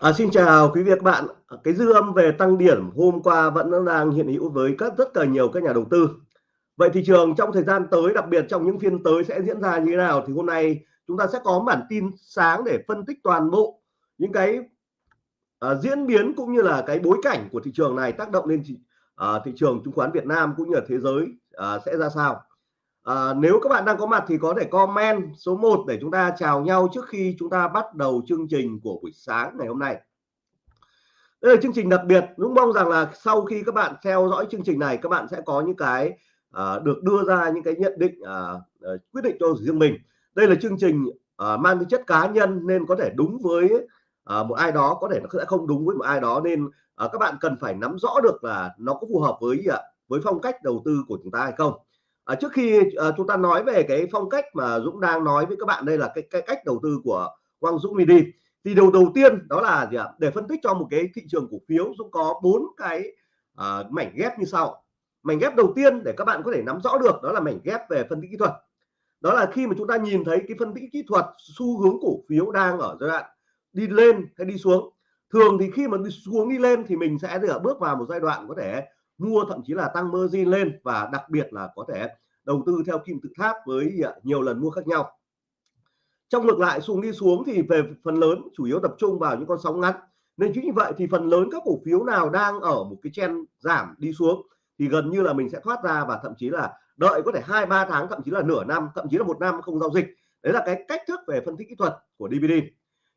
À, xin chào quý vị các bạn. Cái dư âm về tăng điểm hôm qua vẫn đang hiện hữu với các rất là nhiều các nhà đầu tư. Vậy thị trường trong thời gian tới, đặc biệt trong những phiên tới sẽ diễn ra như thế nào? Thì hôm nay chúng ta sẽ có bản tin sáng để phân tích toàn bộ những cái uh, diễn biến cũng như là cái bối cảnh của thị trường này tác động lên thị, uh, thị trường chứng khoán Việt Nam cũng như là thế giới uh, sẽ ra sao. À, nếu các bạn đang có mặt thì có thể comment số 1 để chúng ta chào nhau trước khi chúng ta bắt đầu chương trình của buổi sáng ngày hôm nay. Đây là chương trình đặc biệt. Dũng mong rằng là sau khi các bạn theo dõi chương trình này các bạn sẽ có những cái à, được đưa ra những cái nhận định à, à, quyết định cho riêng mình. Đây là chương trình à, mang tính chất cá nhân nên có thể đúng với à, một ai đó, có thể nó sẽ không đúng với một ai đó nên à, các bạn cần phải nắm rõ được là nó có phù hợp với à, với phong cách đầu tư của chúng ta hay không à, trước khi à, chúng ta nói về cái phong cách mà Dũng đang nói với các bạn đây là cái, cái cách đầu tư của Quang Dũng Mini. Thì đầu đầu tiên đó là gì ạ? Để phân tích cho một cái thị trường cổ phiếu Dũng có bốn cái à, mảnh ghép như sau. Mảnh ghép đầu tiên để các bạn có thể nắm rõ được đó là mảnh ghép về phân tích kỹ thuật. Đó là khi mà chúng ta nhìn thấy cái phân tích kỹ thuật xu hướng cổ phiếu đang ở giai đoạn đi lên hay đi xuống. Thường thì khi mà đi xuống đi lên thì mình sẽ được bước vào một giai đoạn có thể mua thậm chí là tăng margin lên và đặc biệt là có thể đầu tư theo kim tự tháp với à, nhiều lần mua khác nhau. Trong ngược lại, xuống đi xuống thì về phần lớn chủ yếu tập trung vào những con sóng ngắn. Nên chính vì vậy thì phần lớn các cổ phiếu nào đang ở một cái chen giảm đi xuống thì gần như là mình sẽ thoát ra và thậm chí là đợi có thể hai, ba tháng, thậm chí là nửa năm, thậm chí là một năm không giao dịch. Đấy là cái cách thức về phân tích kỹ thuật của DVD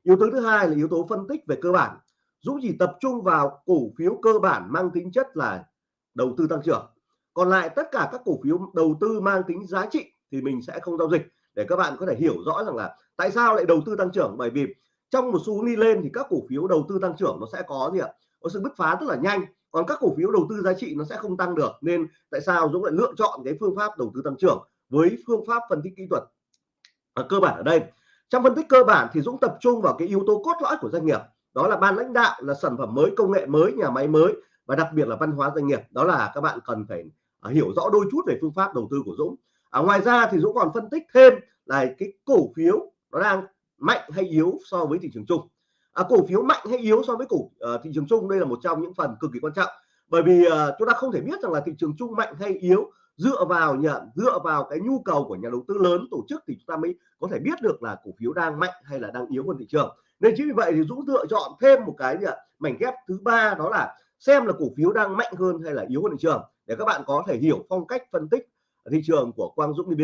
yếu tố thứ hai là yếu tố phân tích về cơ bản. Dũng chỉ tập trung vào cổ phiếu cơ bản mang tính chất là đầu tư tăng trưởng còn lại tất cả các cổ phiếu đầu tư mang tính giá trị thì mình sẽ không giao dịch. Để các bạn có thể hiểu rõ rằng là tại sao lại đầu tư tăng trưởng? Bởi vì trong một xu hướng đi lên thì các cổ phiếu đầu tư tăng trưởng nó sẽ có gì ạ? Có sự bứt phá rất là nhanh còn các cổ phiếu đầu tư giá trị nó sẽ không tăng được. Nên tại sao Dũng lại lựa chọn cái phương pháp đầu tư tăng trưởng với phương pháp phân tích kỹ thuật? À, cơ bản ở đây. Trong phân tích cơ bản thì Dũng tập trung vào cái yếu tố cốt lõi của doanh nghiệp. Đó là ban lãnh đạo là sản phẩm mới công nghệ mới nhà máy mới và đặc biệt là văn hóa doanh nghiệp. Đó là các bạn cần phải à, hiểu rõ đôi chút về phương pháp đầu tư của Dũng. À, ngoài ra thì Dũng còn phân tích thêm là cái cổ phiếu nó đang mạnh hay yếu so với thị trường chung. À, cổ phiếu mạnh hay yếu so với cổ uh, thị trường chung đây là một trong những phần cực kỳ quan trọng. Bởi vì uh, chúng ta không thể biết rằng là thị trường chung mạnh hay yếu dựa vào nhận dựa vào cái nhu cầu của nhà đầu tư lớn tổ chức thì chúng ta mới có thể biết được là cổ phiếu đang mạnh hay là đang yếu hơn thị trường. Nên chính vì vậy thì Dũng lựa chọn thêm một cái gì ạ? Mảnh ghép thứ ba đó là xem là cổ phiếu đang mạnh hơn hay là yếu hơn thị trường để các bạn có thể hiểu phong cách phân tích thị trường của Quang Dũng BB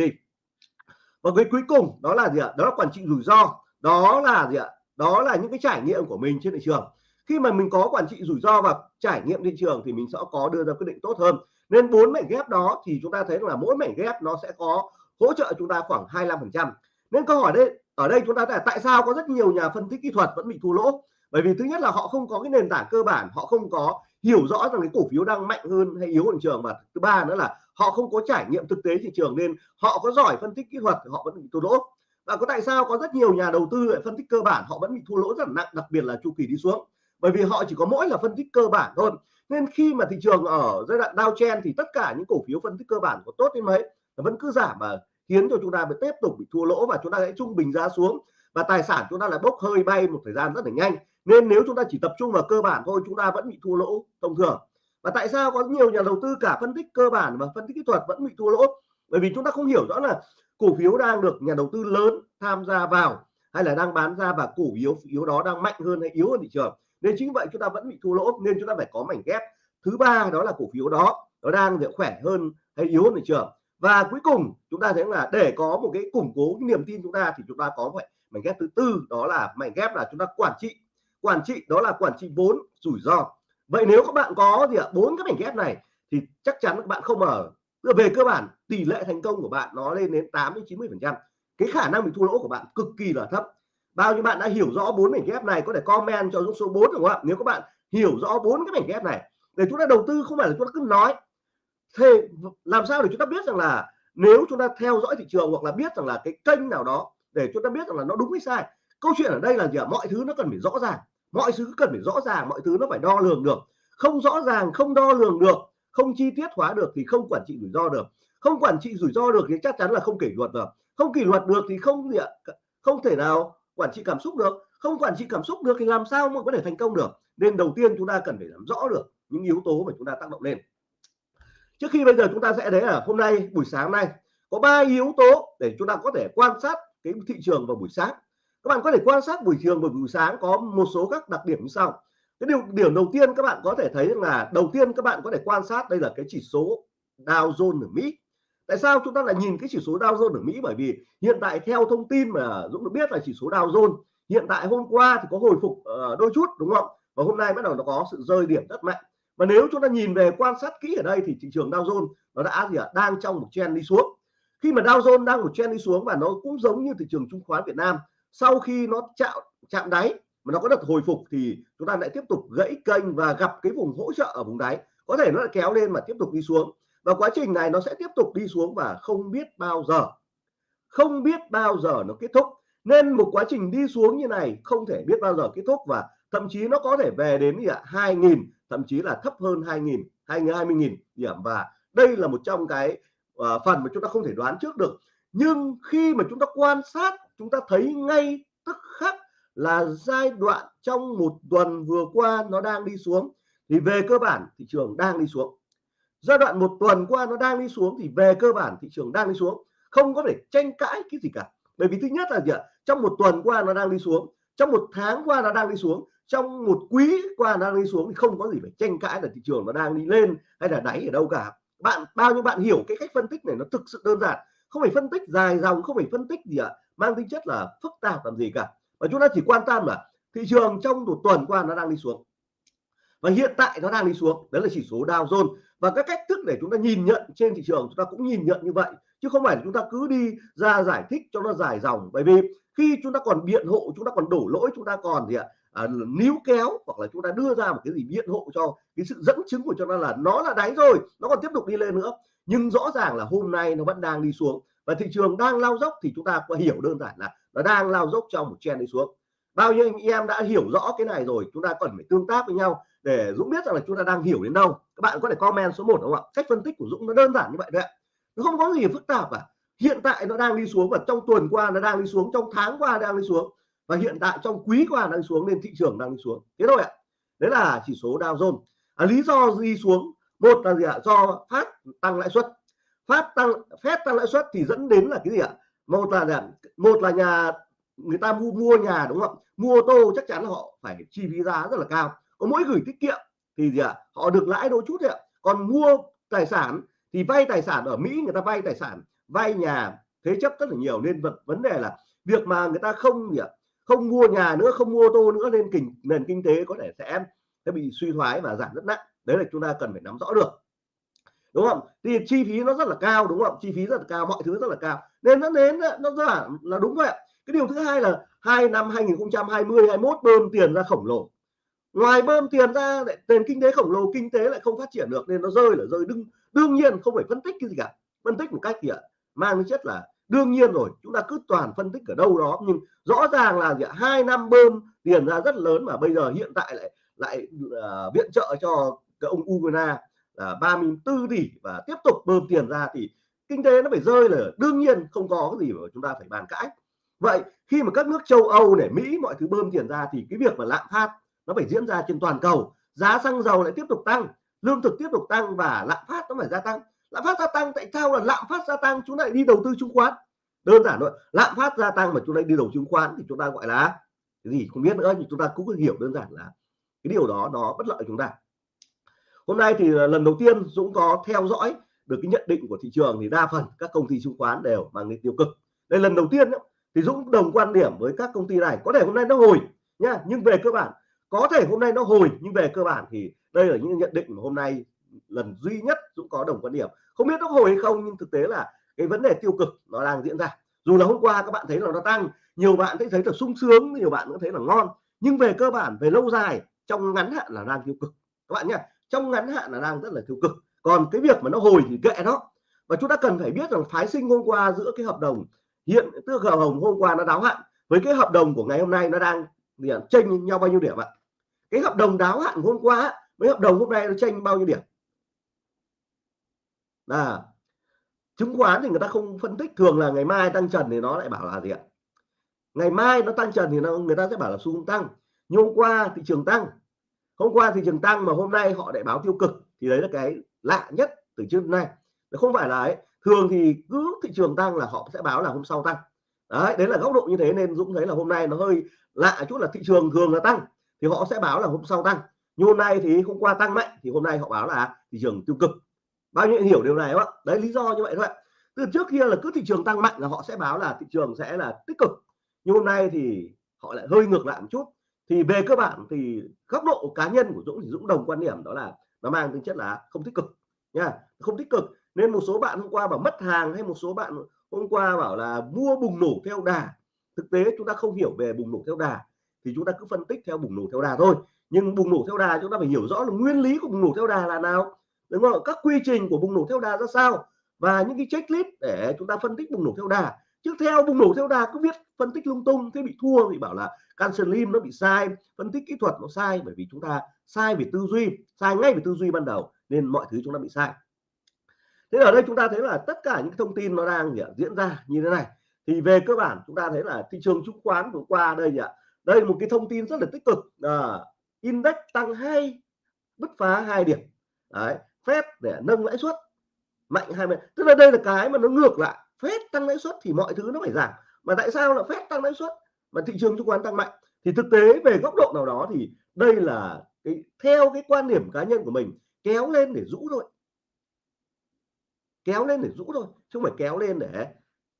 và cái cuối cùng, đó là gì ạ? Đó là quản trị rủi ro. Đó là gì ạ? Đó là những cái trải nghiệm của mình trên thị trường. Khi mà mình có quản trị rủi ro và trải nghiệm thị trường thì mình sẽ có đưa ra quyết định tốt hơn. Nên bốn mảnh ghép đó thì chúng ta thấy là mỗi mảnh ghép nó sẽ có hỗ trợ chúng ta khoảng 25 phần trăm. Nên câu hỏi đây, ở đây chúng ta là tại sao có rất nhiều nhà phân tích kỹ thuật vẫn bị thua lỗ? Bởi vì thứ nhất là họ không có cái nền tảng cơ bản, họ không có hiểu rõ rằng cái cổ phiếu đang mạnh hơn hay yếu hơn thị trường và thứ ba nữa là họ không có trải nghiệm thực tế thị trường nên họ có giỏi phân tích kỹ thuật họ vẫn bị thua lỗ. Và có tại sao có rất nhiều nhà đầu tư lại phân tích cơ bản, họ vẫn bị thua lỗ rất nặng, đặc biệt là chu kỳ đi xuống? Bởi vì họ chỉ có mỗi là phân tích cơ bản thôi. Nên khi mà thị trường ở giai đoạn downtrend thì tất cả những cổ phiếu phân tích cơ bản có tốt đến mấy vẫn cứ giảm mà khiến cho chúng ta bị tiếp tục bị thua lỗ và chúng ta hãy trung bình giá xuống. Và tài sản chúng ta lại bốc hơi bay một thời gian rất là nhanh nên nếu chúng ta chỉ tập trung vào cơ bản thôi, chúng ta vẫn bị thua lỗ, thông thường. Và tại sao có nhiều nhà đầu tư cả phân tích cơ bản và phân tích kỹ thuật vẫn bị thua lỗ? Bởi vì chúng ta không hiểu rõ là cổ phiếu đang được nhà đầu tư lớn tham gia vào hay là đang bán ra và cổ phiếu yếu đó đang mạnh hơn hay yếu hơn thị trường. Nên chính vậy chúng ta vẫn bị thua lỗ, nên chúng ta phải có mảnh ghép. Thứ ba đó là cổ phiếu đó, nó đang khỏe hơn hay yếu hơn thị trường. Và cuối cùng, chúng ta thấy là để có một cái củng cố cái niềm tin chúng ta thì chúng ta có phải mảnh ghép thứ tư, đó là mảnh ghép là chúng ta quản trị quản trị, đó là quản trị vốn, rủi ro. Vậy nếu các bạn có gì ạ? Bốn cái mảnh ghép này thì chắc chắn các bạn không ở về cơ bản, tỷ lệ thành công của bạn nó lên đến 8 đến 90 phần trăm. Cái khả năng bị thua lỗ của bạn cực kỳ là thấp. Bao nhiêu bạn đã hiểu rõ bốn mảnh ghép này, có thể comment cho số 4 đúng không ạ? Nếu các bạn hiểu rõ bốn cái mảnh ghép này, để chúng ta đầu tư, không phải là chúng ta cứ nói. Thế làm sao để chúng ta biết rằng là nếu chúng ta theo dõi thị trường hoặc là biết rằng là cái kênh nào đó, để chúng ta biết rằng là nó đúng hay sai câu chuyện ở đây là gì ạ? Mọi thứ nó cần phải rõ ràng. Mọi thứ cần phải rõ ràng, mọi thứ nó phải đo lường được. Không rõ ràng, không đo lường được, không chi tiết hóa được thì không quản trị rủi ro được. Không quản trị rủi ro được thì chắc chắn là không kỷ luật được không kỷ luật được thì không gì ạ? Không thể nào quản trị cảm xúc được. Không quản trị cảm xúc được thì làm sao mà có thể thành công được? Nên đầu tiên chúng ta cần phải làm rõ được những yếu tố mà chúng ta tác động lên. Trước khi bây giờ chúng ta sẽ thấy là hôm nay, buổi sáng nay, có ba yếu tố để chúng ta có thể quan sát cái thị trường vào buổi sáng các bạn có thể quan sát buổi trường và buổi sáng có một số các đặc điểm như sau. Cái điều, điểm đầu tiên các bạn có thể thấy là đầu tiên các bạn có thể quan sát đây là cái chỉ số Dow Jones ở Mỹ. Tại sao chúng ta lại nhìn cái chỉ số Dow Jones ở Mỹ? Bởi vì hiện tại theo thông tin mà Dũng được biết là chỉ số Dow Jones, hiện tại hôm qua thì có hồi phục ờ, đôi chút, đúng không? Và hôm nay bắt đầu nó có sự rơi điểm rất mạnh. Và nếu chúng ta nhìn về quan sát kỹ ở đây thì thị trường Dow Jones nó đã gì ạ? Đang trong một trend đi xuống. Khi mà Dow Jones đang một trend đi xuống và nó cũng giống như thị trường chứng khoán Việt Nam sau khi nó chạm chạm đáy mà nó có đợt hồi phục thì chúng ta lại tiếp tục gãy kênh và gặp cái vùng hỗ trợ ở vùng đáy. Có thể nó lại kéo lên mà tiếp tục đi xuống. Và quá trình này nó sẽ tiếp tục đi xuống và không biết bao giờ. Không biết bao giờ nó kết thúc. Nên một quá trình đi xuống như này không thể biết bao giờ kết thúc và thậm chí nó có thể về đến gì ạ? 2.000 thậm chí là thấp hơn 2.000 20.000 điểm và đây là một trong cái uh, phần mà chúng ta không thể đoán trước được. Nhưng khi mà chúng ta quan sát chúng ta thấy ngay tức khắc là giai đoạn trong một tuần vừa qua nó đang đi xuống. Thì về cơ bản thị trường đang đi xuống. Giai đoạn một tuần qua nó đang đi xuống thì về cơ bản thị trường đang đi xuống. Không có thể tranh cãi cái gì cả. Bởi vì thứ nhất là gì ạ? Trong một tuần qua nó đang đi xuống. Trong một tháng qua nó đang đi xuống. Trong một quý qua nó đang đi xuống thì không có gì phải tranh cãi là thị trường nó đang đi lên hay là đáy ở đâu cả. Bạn, bao nhiêu bạn hiểu cái cách phân tích này nó thực sự đơn giản không phải phân tích dài dòng không phải phân tích gì ạ mang tính chất là phức tạp làm gì cả. Và chúng ta chỉ quan tâm là thị trường trong một tuần qua nó đang đi xuống. Và hiện tại nó đang đi xuống đấy là chỉ số Dow Jones. Và các cách thức để chúng ta nhìn nhận trên thị trường chúng ta cũng nhìn nhận như vậy. Chứ không phải chúng ta cứ đi ra giải thích cho nó dài dòng. Bởi vì khi chúng ta còn biện hộ chúng ta còn đổ lỗi chúng ta còn gì ạ à, níu kéo hoặc là chúng ta đưa ra một cái gì biện hộ cho cái sự dẫn chứng của cho nó là nó là đáy rồi nó còn tiếp tục đi lên nữa nhưng rõ ràng là hôm nay nó vẫn đang đi xuống. Và thị trường đang lao dốc thì chúng ta có hiểu đơn giản là nó đang lao dốc trong một trend đi xuống. Bao nhiêu anh em đã hiểu rõ cái này rồi chúng ta cần phải tương tác với nhau để Dũng biết rằng là chúng ta đang hiểu đến đâu. Các bạn có thể comment số 1 đúng không ạ? Cách phân tích của Dũng nó đơn giản như vậy đấy nó không có gì phức tạp cả. Hiện tại nó đang đi xuống và trong tuần qua nó đang đi xuống trong tháng qua đang đi xuống. Và hiện tại trong quý qua đang đi xuống nên thị trường đang đi xuống. Thế thôi ạ. Đấy là chỉ số Dow Jones. À, lý do đi xuống một là gì ạ? Do phát tăng lãi suất. Phát tăng, phép tăng lãi suất thì dẫn đến là cái gì ạ? Một là một là nhà, người ta mua mua nhà đúng không mua ô tô chắc chắn họ phải chi phí giá rất là cao. Có mỗi gửi tiết kiệm thì gì ạ? Họ được lãi đôi chút thôi ạ. Còn mua tài sản thì vay tài sản ở Mỹ, người ta vay tài sản, vay nhà, thế chấp rất là nhiều. Nên vật, vấn đề là việc mà người ta không gì ạ? Không mua nhà nữa, không mua ô tô nữa nên kinh, nền kinh tế có thể sẽ sẽ bị suy thoái và giảm rất nặng đấy là chúng ta cần phải nắm rõ được. Đúng không? Thì chi phí nó rất là cao đúng không? Chi phí rất là cao mọi thứ rất là cao. Nên nó đến nó rất là, là đúng vậy cái điều thứ hai là hai năm 2020 21 bơm tiền ra khổng lồ. Ngoài bơm tiền ra lại nền kinh tế khổng lồ kinh tế lại không phát triển được nên nó rơi là rơi. Đương đương nhiên không phải phân tích cái gì cả. Phân tích một cách gì ạ à, mang tính chất là đương nhiên rồi chúng ta cứ toàn phân tích ở đâu đó. Nhưng rõ ràng là gì ạ? Hai năm bơm tiền ra rất lớn mà bây giờ hiện tại lại lại uh, viện trợ cho cái ông Ukraine là 34 tỷ và tiếp tục bơm tiền ra thì kinh tế nó phải rơi là đương nhiên không có cái gì mà chúng ta phải bàn cãi. Vậy khi mà các nước châu Âu để Mỹ, mọi thứ bơm tiền ra thì cái việc mà lạm phát nó phải diễn ra trên toàn cầu, giá xăng dầu lại tiếp tục tăng, lương thực tiếp tục tăng và lạm phát nó phải gia tăng. Lạm phát gia tăng, tại sao là lạm phát gia tăng? Chúng lại đi đầu tư chứng khoán. Đơn giản thôi, lạm phát gia tăng mà chúng lại đi đầu chứng khoán thì chúng ta gọi là cái gì không biết nữa, nhưng chúng ta cũng hiểu đơn giản là cái điều đó nó bất lợi chúng ta hôm nay thì lần đầu tiên Dũng có theo dõi được cái nhận định của thị trường thì đa phần các công ty chứng khoán đều mang đến tiêu cực. Đây lần đầu tiên thì Dũng đồng quan điểm với các công ty này, có thể hôm nay nó hồi nhá, nhưng về cơ bản, có thể hôm nay nó hồi nhưng về cơ bản thì đây là những nhận định mà hôm nay lần duy nhất Dũng có đồng quan điểm. Không biết nó hồi hay không, nhưng thực tế là cái vấn đề tiêu cực nó đang diễn ra. Dù là hôm qua các bạn thấy là nó tăng, nhiều bạn thấy thấy là sung sướng, nhiều bạn cũng thấy là ngon, nhưng về cơ bản, về lâu dài, trong ngắn hạn là đang tiêu cực. Các bạn nhé trong ngắn hạn là đang rất là tiêu cực. Còn cái việc mà nó hồi thì kệ nó. Và chúng ta cần phải biết rằng phái sinh hôm qua giữa cái hợp đồng hiện tức hợp đồng hôm qua nó đáo hạn với cái hợp đồng của ngày hôm nay nó đang chênh nhau bao nhiêu điểm ạ? Cái hợp đồng đáo hạn hôm qua với hợp đồng hôm nay nó tranh bao nhiêu điểm? Là chứng khoán thì người ta không phân tích thường là ngày mai tăng trần thì nó lại bảo là gì ạ? Ngày mai nó tăng trần thì nó, người ta sẽ bảo là xu hướng tăng. Nhưng hôm qua thị trường tăng hôm qua thị trường tăng mà hôm nay họ lại báo tiêu cực thì đấy là cái lạ nhất từ trước đến nay. Không phải là ấy. Thường thì cứ thị trường tăng là họ sẽ báo là hôm sau tăng. Đấy đấy là góc độ như thế nên Dũng thấy là hôm nay nó hơi lạ chút là thị trường thường là tăng thì họ sẽ báo là hôm sau tăng. Nhưng hôm nay thì hôm qua tăng mạnh thì hôm nay họ báo là thị trường tiêu cực. Bao nhiêu hiểu điều này không ạ? Đấy, lý do như vậy thôi từ trước kia là cứ thị trường tăng mạnh là họ sẽ báo là thị trường sẽ là tích cực. Nhưng hôm nay thì họ lại hơi ngược lại một chút thì về cơ bản thì góc độ cá nhân của Dũng thì Dũng đồng quan điểm đó là nó mang tính chất là không tích cực, nha. Không tích cực nên một số bạn hôm qua bảo mất hàng hay một số bạn hôm qua bảo là mua bùng nổ theo đà. Thực tế chúng ta không hiểu về bùng nổ theo đà thì chúng ta cứ phân tích theo bùng nổ theo đà thôi. Nhưng bùng nổ theo đà chúng ta phải hiểu rõ là nguyên lý của bùng nổ theo đà là nào, đúng không? Các quy trình của bùng nổ theo đà ra sao? Và những cái checklist để chúng ta phân tích bùng nổ theo đà chứ theo bùng nổ theo đà cứ viết phân tích lung tung thế bị thua thì bảo là cancer lim nó bị sai phân tích kỹ thuật nó sai bởi vì chúng ta sai về tư duy sai ngay về tư duy ban đầu nên mọi thứ chúng ta bị sai. Thế ở đây chúng ta thấy là tất cả những thông tin nó đang diễn ra như thế này. Thì về cơ bản chúng ta thấy là thị trường chứng khoán vừa qua đây nhỉ đây là một cái thông tin rất là tích cực. À, index tăng hai bứt phá hai điểm. Đấy phép để nâng lãi suất mạnh hai mươi tức là đây là cái mà nó ngược lại phép tăng lãi suất thì mọi thứ nó phải giảm. Mà tại sao là phép tăng lãi suất? Mà thị trường chứng khoán tăng mạnh. Thì thực tế về góc độ nào đó thì đây là cái, theo cái quan điểm cá nhân của mình, kéo lên để rũ thôi. Kéo lên để rũ thôi, chứ không phải kéo lên để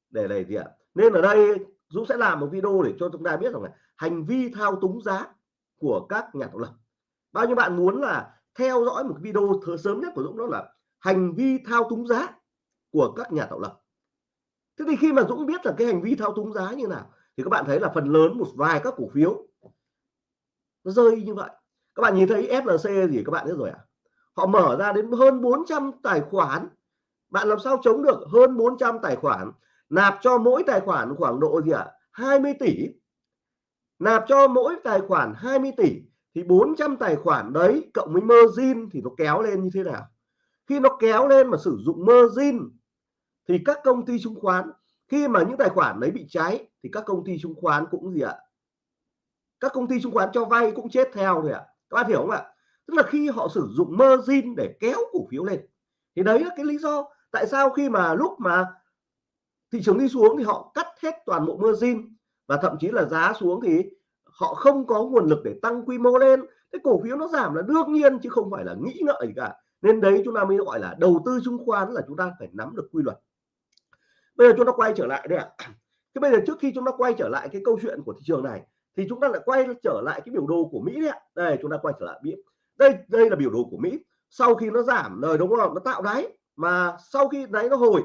để này gì ạ? Nên ở đây Dũng sẽ làm một video để cho chúng ta biết rằng là hành vi thao túng giá của các nhà tạo lập. Bao nhiêu bạn muốn là theo dõi một video sớm nhất của Dũng đó là hành vi thao túng giá của các nhà tạo lập? Thế thì khi mà Dũng biết là cái hành vi thao túng giá như nào, thì các bạn thấy là phần lớn một vài các cổ phiếu nó rơi như vậy. Các bạn nhìn thấy FLC gì các bạn biết rồi ạ à? họ mở ra đến hơn 400 tài khoản. Bạn làm sao chống được hơn 400 tài khoản? Nạp cho mỗi tài khoản khoảng độ gì ạ? à? 20 tỷ. Nạp cho mỗi tài khoản 20 tỷ, thì 400 tài khoản đấy cộng với margin thì nó kéo lên như thế nào? Khi nó kéo lên mà sử dụng margin thì các công ty chứng khoán, khi mà những tài khoản đấy bị cháy, thì các công ty chứng khoán cũng gì ạ? Các công ty chứng khoán cho vay cũng chết theo rồi ạ. Các bạn hiểu không ạ? Tức là khi họ sử dụng margin để kéo cổ phiếu lên. Thì đấy là cái lý do tại sao khi mà lúc mà thị trường đi xuống thì họ cắt hết toàn bộ margin và thậm chí là giá xuống thì họ không có nguồn lực để tăng quy mô lên. Cái cổ phiếu nó giảm là đương nhiên chứ không phải là nghĩ ngợi gì cả. Nên đấy chúng ta mới gọi là đầu tư chứng khoán là chúng ta phải nắm được quy luật bây giờ chúng ta quay trở lại đây ạ. À. thế bây giờ trước khi chúng ta quay trở lại cái câu chuyện của thị trường này, thì chúng ta lại quay trở lại cái biểu đồ của Mỹ đấy ạ. Đây, chúng ta quay trở lại Mỹ. Đây đây là biểu đồ của Mỹ. Sau khi nó giảm lời đúng không nó tạo đáy. Mà sau khi đáy nó hồi,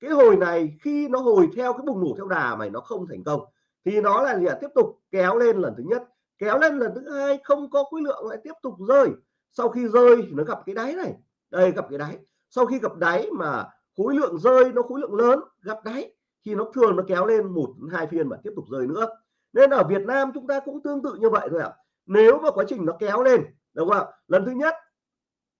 cái hồi này khi nó hồi theo cái bùng nổ theo đà mày nó không thành công, thì nó là gì ạ? Tiếp tục kéo lên lần thứ nhất. Kéo lên lần thứ hai, không có khối lượng lại tiếp tục rơi. Sau khi rơi thì nó gặp cái đáy này. Đây, gặp cái đáy. Sau khi gặp đáy mà khối lượng rơi nó khối lượng lớn, gặp đáy, thì nó thường nó kéo lên một, hai phiên và tiếp tục rơi nữa. Nên ở Việt Nam chúng ta cũng tương tự như vậy thôi ạ. Nếu mà quá trình nó kéo lên, đúng không ạ? Lần thứ nhất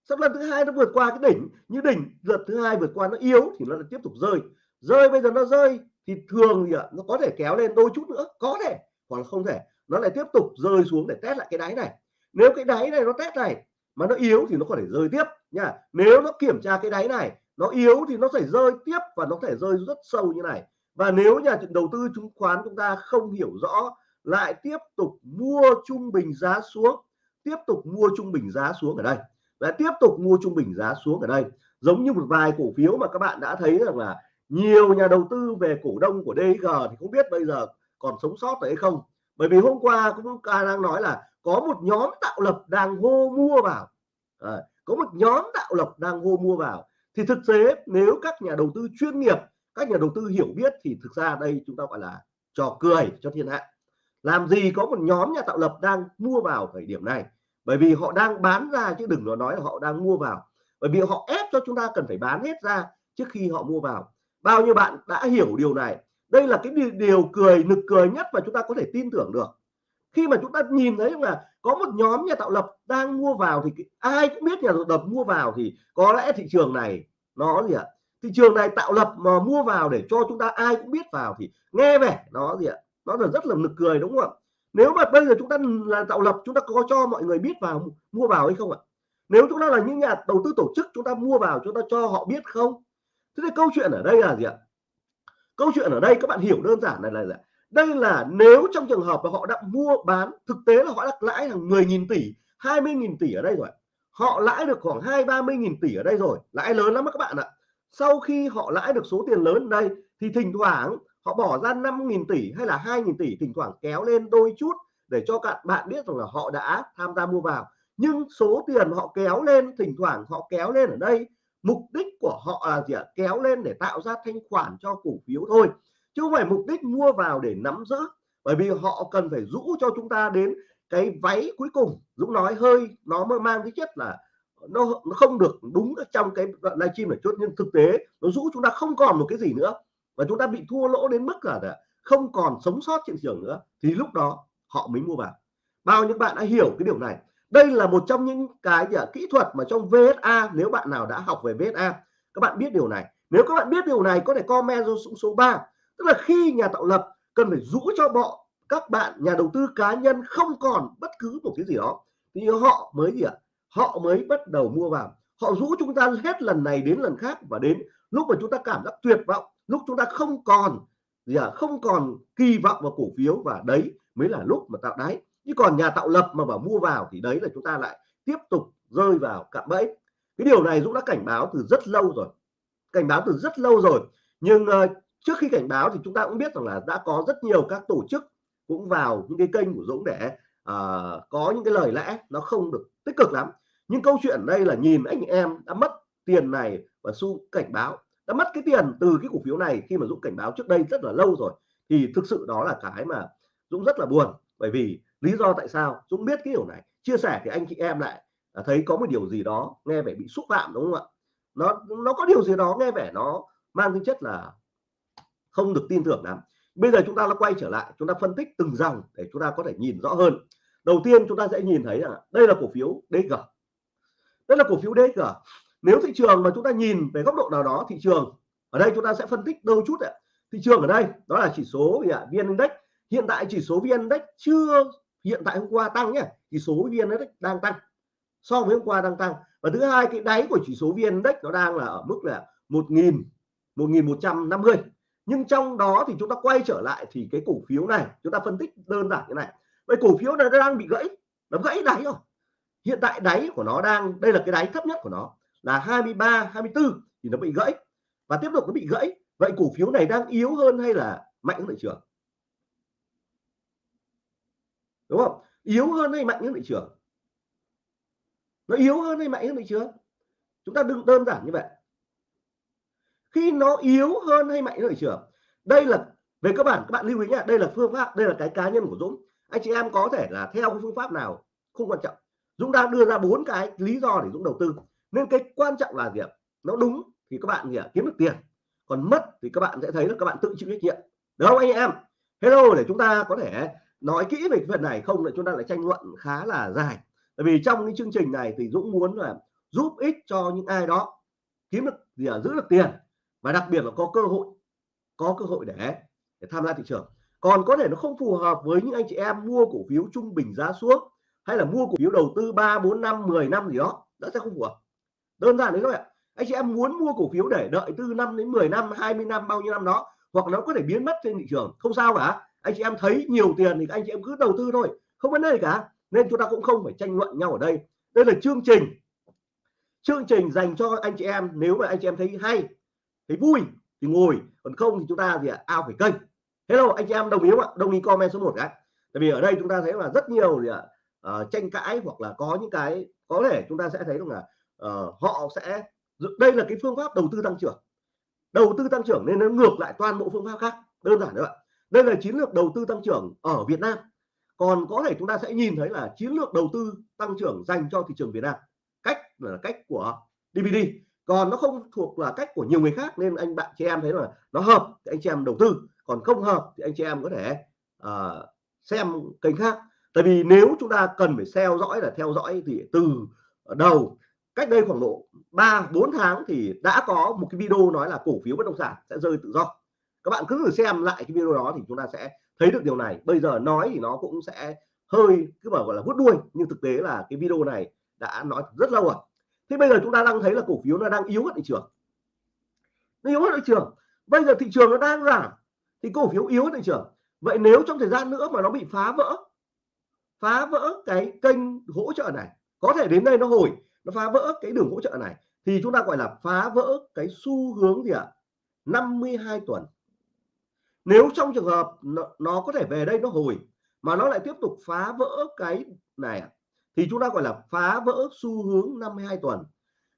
sau lần thứ hai nó vượt qua cái đỉnh, như đỉnh, lần thứ hai vượt qua nó yếu, thì nó lại tiếp tục rơi. Rơi bây giờ nó rơi, thì thường thì ạ, nó có thể kéo lên đôi chút nữa, có thể, hoặc là không thể. Nó lại tiếp tục rơi xuống để test lại cái đáy này. Nếu cái đáy này nó test này mà nó yếu thì nó có thể rơi tiếp nha. Nếu nó kiểm tra cái đáy này nó yếu thì nó phải rơi tiếp và nó thể rơi rất sâu như này. Và nếu nhà đầu tư chứng khoán chúng ta không hiểu rõ lại tiếp tục mua trung bình giá xuống tiếp tục mua trung bình giá xuống ở đây. Và tiếp tục mua trung bình giá xuống ở đây. Giống như một vài cổ phiếu mà các bạn đã thấy rằng là nhiều nhà đầu tư về cổ đông của DG thì không biết bây giờ còn sống sót hay không. Bởi vì hôm qua cũng đang nói là có một nhóm tạo lập đang hô mua vào. À, có một nhóm tạo lập đang hô mua vào thì thực tế, nếu các nhà đầu tư chuyên nghiệp, các nhà đầu tư hiểu biết thì thực ra đây chúng ta gọi là trò cười cho thiên hạ. Làm gì có một nhóm nhà tạo lập đang mua vào thời điểm này? Bởi vì họ đang bán ra chứ đừng nói là họ đang mua vào. Bởi vì họ ép cho chúng ta cần phải bán hết ra trước khi họ mua vào. Bao nhiêu bạn đã hiểu điều này? Đây là cái điều cười, nực cười nhất mà chúng ta có thể tin tưởng được khi mà chúng ta nhìn thấy là có một nhóm nhà tạo lập đang mua vào thì ai cũng biết nhà tạo lập mua vào thì có lẽ thị trường này nó gì ạ? Thị trường này tạo lập mà mua vào để cho chúng ta ai cũng biết vào thì nghe vẻ nó gì ạ? Nó là rất là nực cười đúng không ạ? Nếu mà bây giờ chúng ta là tạo lập chúng ta có cho mọi người biết vào mua vào hay không ạ? Nếu chúng ta là những nhà đầu tư tổ chức chúng ta mua vào chúng ta cho họ biết không? Thế thì câu chuyện ở đây là gì ạ? Câu chuyện ở đây các bạn hiểu đơn giản này là, là đây là nếu trong trường hợp mà họ đã mua bán, thực tế là họ đã lãi hàng 10.000 tỷ 20.000 tỷ ở đây rồi. Họ lãi được khoảng hai ba mươi nghìn tỷ ở đây rồi, lãi lớn lắm các bạn ạ. Sau khi họ lãi được số tiền lớn ở đây, thì thỉnh thoảng họ bỏ ra 5.000 tỷ hay là 2.000 tỷ, thỉnh thoảng kéo lên đôi chút để cho các bạn biết rằng là họ đã tham gia mua vào. Nhưng số tiền họ kéo lên, thỉnh thoảng họ kéo lên ở đây, mục đích của họ là gì ạ? Kéo lên để tạo ra thanh khoản cho cổ phiếu thôi chứ không phải mục đích mua vào để nắm giữ bởi vì họ cần phải rũ cho chúng ta đến cái váy cuối cùng. Dũng nói hơi nó mang cái chất là nó, nó không được đúng trong cái livestream này chút nhưng thực tế nó rũ chúng ta không còn một cái gì nữa. Và chúng ta bị thua lỗ đến mức là không còn sống sót trên thị trường nữa. Thì lúc đó họ mới mua vào. Bao nhiêu bạn đã hiểu cái điều này? Đây là một trong những cái gì kỹ thuật mà trong VSA nếu bạn nào đã học về VSA các bạn biết điều này. Nếu các bạn biết điều này có thể comment xuống số 3 tức là khi nhà tạo lập cần phải rũ cho bọn các bạn nhà đầu tư cá nhân không còn bất cứ một cái gì đó. Thì họ mới gì ạ? Họ mới bắt đầu mua vào. Họ rũ chúng ta hết lần này đến lần khác và đến lúc mà chúng ta cảm giác tuyệt vọng lúc chúng ta không còn gì à, không còn kỳ vọng vào cổ phiếu và đấy mới là lúc mà tạo đáy. Chứ còn nhà tạo lập mà bảo mua vào thì đấy là chúng ta lại tiếp tục rơi vào cạm bẫy. Cái điều này Dũng đã cảnh báo từ rất lâu rồi. Cảnh báo từ rất lâu rồi. Nhưng uh, trước khi cảnh báo thì chúng ta cũng biết rằng là đã có rất nhiều các tổ chức cũng vào những cái kênh của Dũng để uh, có những cái lời lẽ nó không được tích cực lắm. Nhưng câu chuyện đây là nhìn anh em đã mất tiền này và su cảnh báo đã mất cái tiền từ cái cổ phiếu này khi mà Dũng cảnh báo trước đây rất là lâu rồi thì thực sự đó là cái mà Dũng rất là buồn. Bởi vì lý do tại sao? Dũng biết cái điều này. Chia sẻ thì anh chị em lại à, thấy có một điều gì đó nghe vẻ bị xúc phạm đúng không ạ? Nó nó có điều gì đó nghe vẻ nó mang tính chất là không được tin tưởng lắm. Bây giờ chúng ta nó quay trở lại, chúng ta phân tích từng dòng để chúng ta có thể nhìn rõ hơn. Đầu tiên chúng ta sẽ nhìn thấy là đây là cổ phiếu DG đây là cổ phiếu DG nếu thị trường mà chúng ta nhìn về góc độ nào đó, thị trường, ở đây chúng ta sẽ phân tích đâu chút ạ. Thị trường ở đây, đó là chỉ số gì ạ? VN Index. Hiện tại chỉ số VN Index chưa, hiện tại hôm qua tăng nhé chỉ số VN Index đang tăng, so với hôm qua đang tăng. Và thứ hai, cái đáy của chỉ số VN Index nó đang là ở mức là 1.000 1.150 nhưng trong đó thì chúng ta quay trở lại thì cái cổ phiếu này, chúng ta phân tích đơn giản như này. Vậy cổ phiếu này nó đang bị gãy, nó gãy đáy rồi. Hiện tại đáy của nó đang, đây là cái đáy thấp nhất của nó, là 23 24 thì nó bị gãy. Và tiếp tục nó bị gãy, vậy cổ phiếu này đang yếu hơn hay là mạnh hơn thị trường? Đúng không? Yếu hơn hay mạnh hơn thị trường? Nó yếu hơn hay mạnh hơn thị trường? Chúng ta đừng đơn giản như vậy khi nó yếu hơn hay mạnh hơn thị trường đây là về cơ bản các bạn lưu ý nhá đây là phương pháp đây là cái cá nhân của Dũng. Anh chị em có thể là theo cái phương pháp nào không quan trọng. Dũng đang đưa ra bốn cái lý do để Dũng đầu tư. Nên cái quan trọng là gì ạ? Nó đúng thì các bạn gì ạ? Kiếm được tiền. Còn mất thì các bạn sẽ thấy là các bạn tự chịu trách nhiệm. Được không anh em? Hello để chúng ta có thể nói kỹ về cái phần này không là chúng ta lại tranh luận khá là dài. Tại vì trong cái chương trình này thì Dũng muốn là giúp ích cho những ai đó. Kiếm được gì à, giữ được tiền và đặc biệt là có cơ hội có cơ hội để, để tham gia thị trường. Còn có thể nó không phù hợp với những anh chị em mua cổ phiếu trung bình giá xuống hay là mua cổ phiếu đầu tư 3 4 năm 10 năm gì đó nó sẽ không phù hợp. Đơn giản đấy thôi ạ. Anh chị em muốn mua cổ phiếu để đợi từ năm đến 10 năm 20 năm bao nhiêu năm đó hoặc nó có thể biến mất trên thị trường. Không sao cả. Anh chị em thấy nhiều tiền thì anh chị em cứ đầu tư thôi. Không vấn đề gì cả. Nên chúng ta cũng không phải tranh luận nhau ở đây. Đây là chương trình. Chương trình dành cho anh chị em. Nếu mà anh chị em thấy hay thấy vui thì ngồi. Còn không thì chúng ta thì à, ao phải kênh. Hello anh chị em đồng ý không ạ đồng ý comment số 1 cái. Tại vì ở đây chúng ta thấy là rất nhiều thì uh, tranh cãi hoặc là có những cái có thể chúng ta sẽ thấy rằng là uh, họ sẽ đây là cái phương pháp đầu tư tăng trưởng. Đầu tư tăng trưởng nên nó ngược lại toàn bộ phương pháp khác đơn giản đấy ạ. Đây là chiến lược đầu tư tăng trưởng ở Việt Nam. Còn có thể chúng ta sẽ nhìn thấy là chiến lược đầu tư tăng trưởng dành cho thị trường Việt Nam. Cách là cách của DVD còn nó không thuộc là cách của nhiều người khác nên anh bạn chị em thấy là nó hợp thì anh chị em đầu tư. Còn không hợp thì anh chị em có thể uh, xem kênh khác. Tại vì nếu chúng ta cần phải theo dõi là theo dõi thì từ đầu cách đây khoảng độ 3 4 tháng thì đã có một cái video nói là cổ phiếu bất động sản sẽ rơi tự do. Các bạn cứ thử xem lại cái video đó thì chúng ta sẽ thấy được điều này. Bây giờ nói thì nó cũng sẽ hơi cứ bảo gọi là vuốt đuôi nhưng thực tế là cái video này đã nói rất lâu rồi thế bây giờ chúng ta đang thấy là cổ phiếu nó đang yếu ở thị trường. Nó yếu ở thị trường. Bây giờ thị trường nó đang giảm thì cổ phiếu yếu ở thị trường. Vậy nếu trong thời gian nữa mà nó bị phá vỡ phá vỡ cái kênh hỗ trợ này có thể đến đây nó hồi nó phá vỡ cái đường hỗ trợ này thì chúng ta gọi là phá vỡ cái xu hướng gì ạ? à? 52 tuần. Nếu trong trường hợp nó, nó có thể về đây nó hồi mà nó lại tiếp tục phá vỡ cái này thì chúng ta gọi là phá vỡ xu hướng 52 tuần.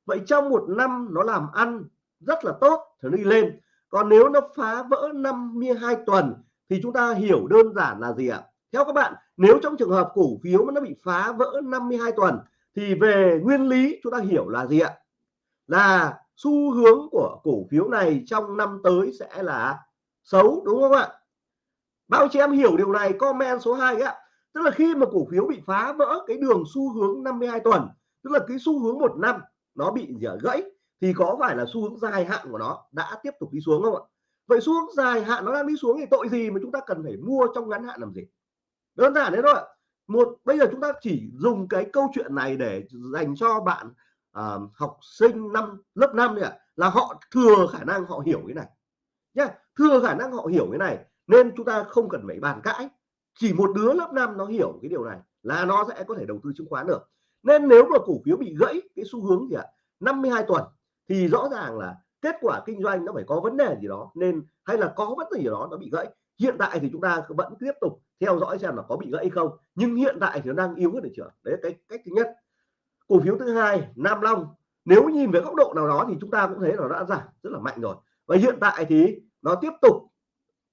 Vậy trong một năm nó làm ăn rất là tốt thì nó đi lên. Còn nếu nó phá vỡ 52 tuần thì chúng ta hiểu đơn giản là gì ạ? Theo các bạn, nếu trong trường hợp cổ phiếu mà nó bị phá vỡ 52 tuần thì về nguyên lý chúng ta hiểu là gì ạ? Là xu hướng của cổ phiếu này trong năm tới sẽ là xấu, đúng không ạ? Bao chị em hiểu điều này, comment số 2 ạ tức là khi mà cổ phiếu bị phá vỡ cái đường xu hướng 52 tuần tức là cái xu hướng một năm nó bị gãy thì có phải là xu hướng dài hạn của nó đã tiếp tục đi xuống không ạ? Vậy xu hướng dài hạn nó đang đi xuống thì tội gì mà chúng ta cần phải mua trong ngắn hạn làm gì? Đơn giản thế thôi một bây giờ chúng ta chỉ dùng cái câu chuyện này để dành cho bạn à, học sinh năm lớp 5 này à, là họ thừa khả năng họ hiểu cái này. Nhá thừa khả năng họ hiểu cái này nên chúng ta không cần phải bàn cãi chỉ một đứa lớp 5 nó hiểu cái điều này là nó sẽ có thể đầu tư chứng khoán được. Nên nếu mà cổ phiếu bị gãy cái xu hướng gì ạ? 52 tuần thì rõ ràng là kết quả kinh doanh nó phải có vấn đề gì đó, nên hay là có vấn đề gì đó nó bị gãy. Hiện tại thì chúng ta vẫn tiếp tục theo dõi xem là có bị gãy không, nhưng hiện tại thì nó đang yếu hơn thị trường đấy là cái cách thứ nhất. Cổ phiếu thứ hai, Nam Long. Nếu nhìn về góc độ nào đó thì chúng ta cũng thấy là nó đã giảm rất là mạnh rồi. Và hiện tại thì nó tiếp tục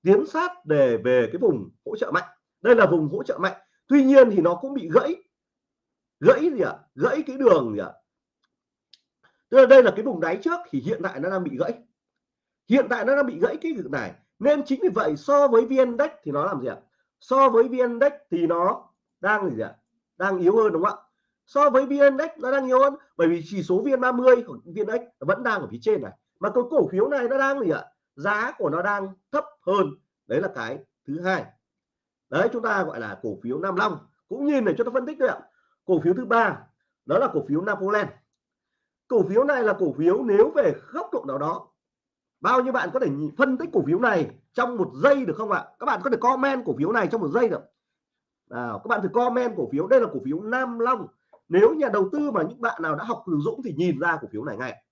tiến sát để về cái vùng hỗ trợ mạnh đây là vùng hỗ trợ mạnh. Tuy nhiên thì nó cũng bị gãy. Gãy gì ạ? À? gãy cái đường gì ạ? À? tức là đây là cái vùng đáy trước thì hiện tại nó đang bị gãy. Hiện tại nó đang bị gãy cái việc này. Nên chính vì vậy so với vn index thì nó làm gì ạ? À? so với vn index thì nó đang gì ạ? Đang yếu hơn đúng không ạ? So với vn index nó đang yếu hơn bởi vì chỉ số vn 30 của vn index vẫn đang ở phía trên này. Mà cái cổ phiếu này nó đang gì ạ? Giá của nó đang thấp hơn. Đấy là cái thứ hai đấy, chúng ta gọi là cổ phiếu Nam Long. Cũng nhìn để cho ta phân tích thôi ạ. Cổ phiếu thứ ba, đó là cổ phiếu Napoleon. Cổ phiếu này là cổ phiếu nếu về góc độ nào đó, bao nhiêu bạn có thể phân tích cổ phiếu này trong một giây được không ạ? Các bạn có thể comment cổ phiếu này trong một giây được. Nào, các bạn thử comment cổ phiếu. Đây là cổ phiếu Nam Long. Nếu nhà đầu tư mà những bạn nào đã học từ Dũng thì nhìn ra cổ phiếu này ngay.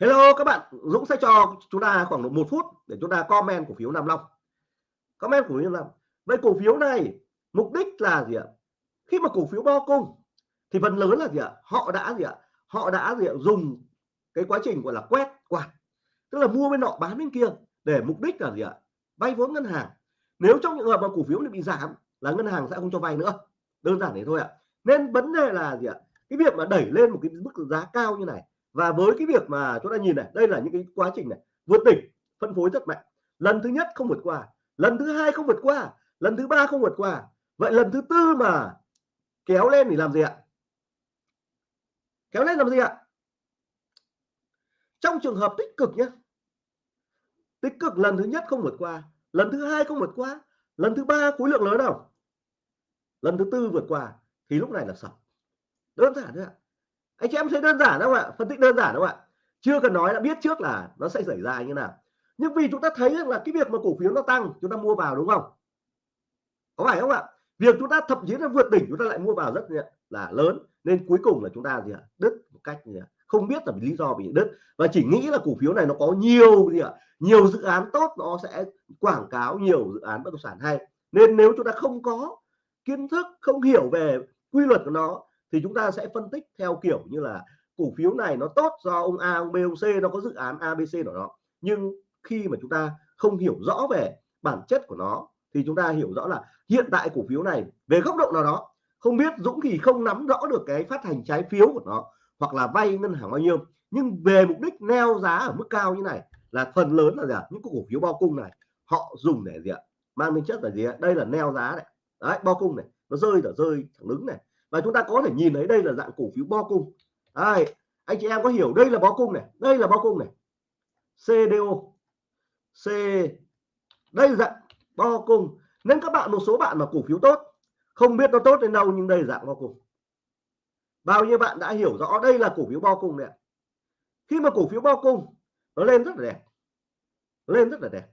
Hello các bạn, Dũng sẽ cho chúng ta khoảng một phút để chúng ta comment cổ phiếu Nam Long comment cổ phiếu Lâm vậy cổ phiếu này mục đích là gì ạ? Khi mà cổ phiếu bo cung thì phần lớn là gì ạ? Họ đã gì ạ? Họ đã gì ạ? Dùng cái quá trình gọi là quét quạt, tức là mua bên nọ bán bên kia để mục đích là gì ạ? Vay vốn ngân hàng. Nếu trong những hợp mà cổ phiếu này bị giảm là ngân hàng sẽ không cho vay nữa. Đơn giản thế thôi ạ. Nên vấn đề là gì ạ? Cái việc mà đẩy lên một cái mức giá cao như này và với cái việc mà chúng ta nhìn này, đây là những cái quá trình này vượt đỉnh, phân phối rất mạnh. Lần thứ nhất không vượt qua lần thứ hai không vượt qua, lần thứ ba không vượt qua. Vậy lần thứ tư mà kéo lên thì làm gì ạ? Kéo lên làm gì ạ? Trong trường hợp tích cực nhé tích cực lần thứ nhất không vượt qua, lần thứ hai không vượt qua, lần thứ ba khối lượng lớn nào? Lần thứ tư vượt qua thì lúc này là sập. Đơn giản thôi ạ. Anh chị em thấy đơn giản không ạ? Phân tích đơn giản không ạ? Chưa cần nói đã biết trước là nó sẽ xảy ra như nào nhưng vì chúng ta thấy là cái việc mà cổ phiếu nó tăng, chúng ta mua vào đúng không? Có phải không ạ? Việc chúng ta thậm chí là vượt đỉnh, chúng ta lại mua vào rất là lớn. Nên cuối cùng là chúng ta gì ạ? Đứt một cách gì ạ? Không biết là lý do bị đứt. Và chỉ nghĩ là cổ phiếu này nó có nhiều gì ạ? Nhiều dự án tốt, nó sẽ quảng cáo nhiều dự án bất động sản hay. Nên nếu chúng ta không có kiến thức, không hiểu về quy luật của nó, thì chúng ta sẽ phân tích theo kiểu như là cổ phiếu này nó tốt do ông A, ông B, ông C, nó có dự án ABC của nó nhưng khi mà chúng ta không hiểu rõ về bản chất của nó thì chúng ta hiểu rõ là hiện tại cổ phiếu này về góc độ nào đó không biết Dũng thì không nắm rõ được cái phát hành trái phiếu của nó hoặc là vay ngân hàng bao nhiêu nhưng về mục đích neo giá ở mức cao như này là phần lớn là gì ạ? Những cổ phiếu bao cung này họ dùng để gì ạ? Mang tính chất là gì ạ? Đây là neo giá này. Đấy bao cung này nó rơi là rơi thẳng đứng này. Và chúng ta có thể nhìn thấy đây là dạng cổ phiếu bo cung. Đấy, anh chị em có hiểu đây là bao cung này đây là bao cung này? CDO C. Đây dạng bo cung. Nên các bạn một số bạn mà cổ phiếu tốt không biết nó tốt đến đâu nhưng đây dạng bo cung. Bao nhiêu bạn đã hiểu rõ đây là cổ phiếu bo cung này khi mà cổ phiếu bo cung nó lên rất là đẹp. Lên rất là đẹp.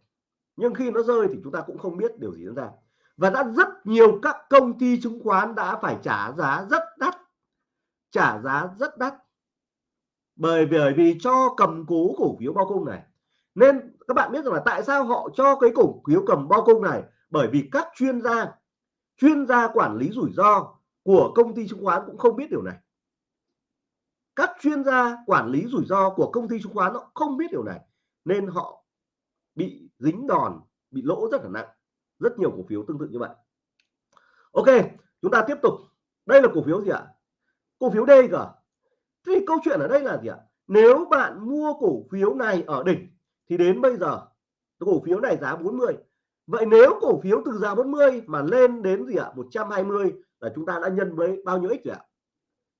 Nhưng khi nó rơi thì chúng ta cũng không biết điều gì diễn ra. Và đã rất nhiều các công ty chứng khoán đã phải trả giá rất đắt. Trả giá rất đắt. Bởi vì, bởi vì cho cầm cố cổ phiếu bao cung này nên các bạn biết rằng là tại sao họ cho cái cổ phiếu cầm bao cung này? Bởi vì các chuyên gia chuyên gia quản lý rủi ro của công ty chứng khoán cũng không biết điều này. Các chuyên gia quản lý rủi ro của công ty chứng khoán nó không biết điều này, nên họ bị dính đòn, bị lỗ rất là nặng. Rất nhiều cổ phiếu tương tự như vậy. Ok, chúng ta tiếp tục. Đây là cổ phiếu gì ạ? Cổ phiếu DG thì câu chuyện ở đây là gì ạ? Nếu bạn mua cổ phiếu này ở đỉnh thì đến bây giờ cổ phiếu này giá 40 vậy nếu cổ phiếu từ giá 40 mà lên đến gì ạ? 120 là chúng ta đã nhân với bao nhiêu x rồi ạ?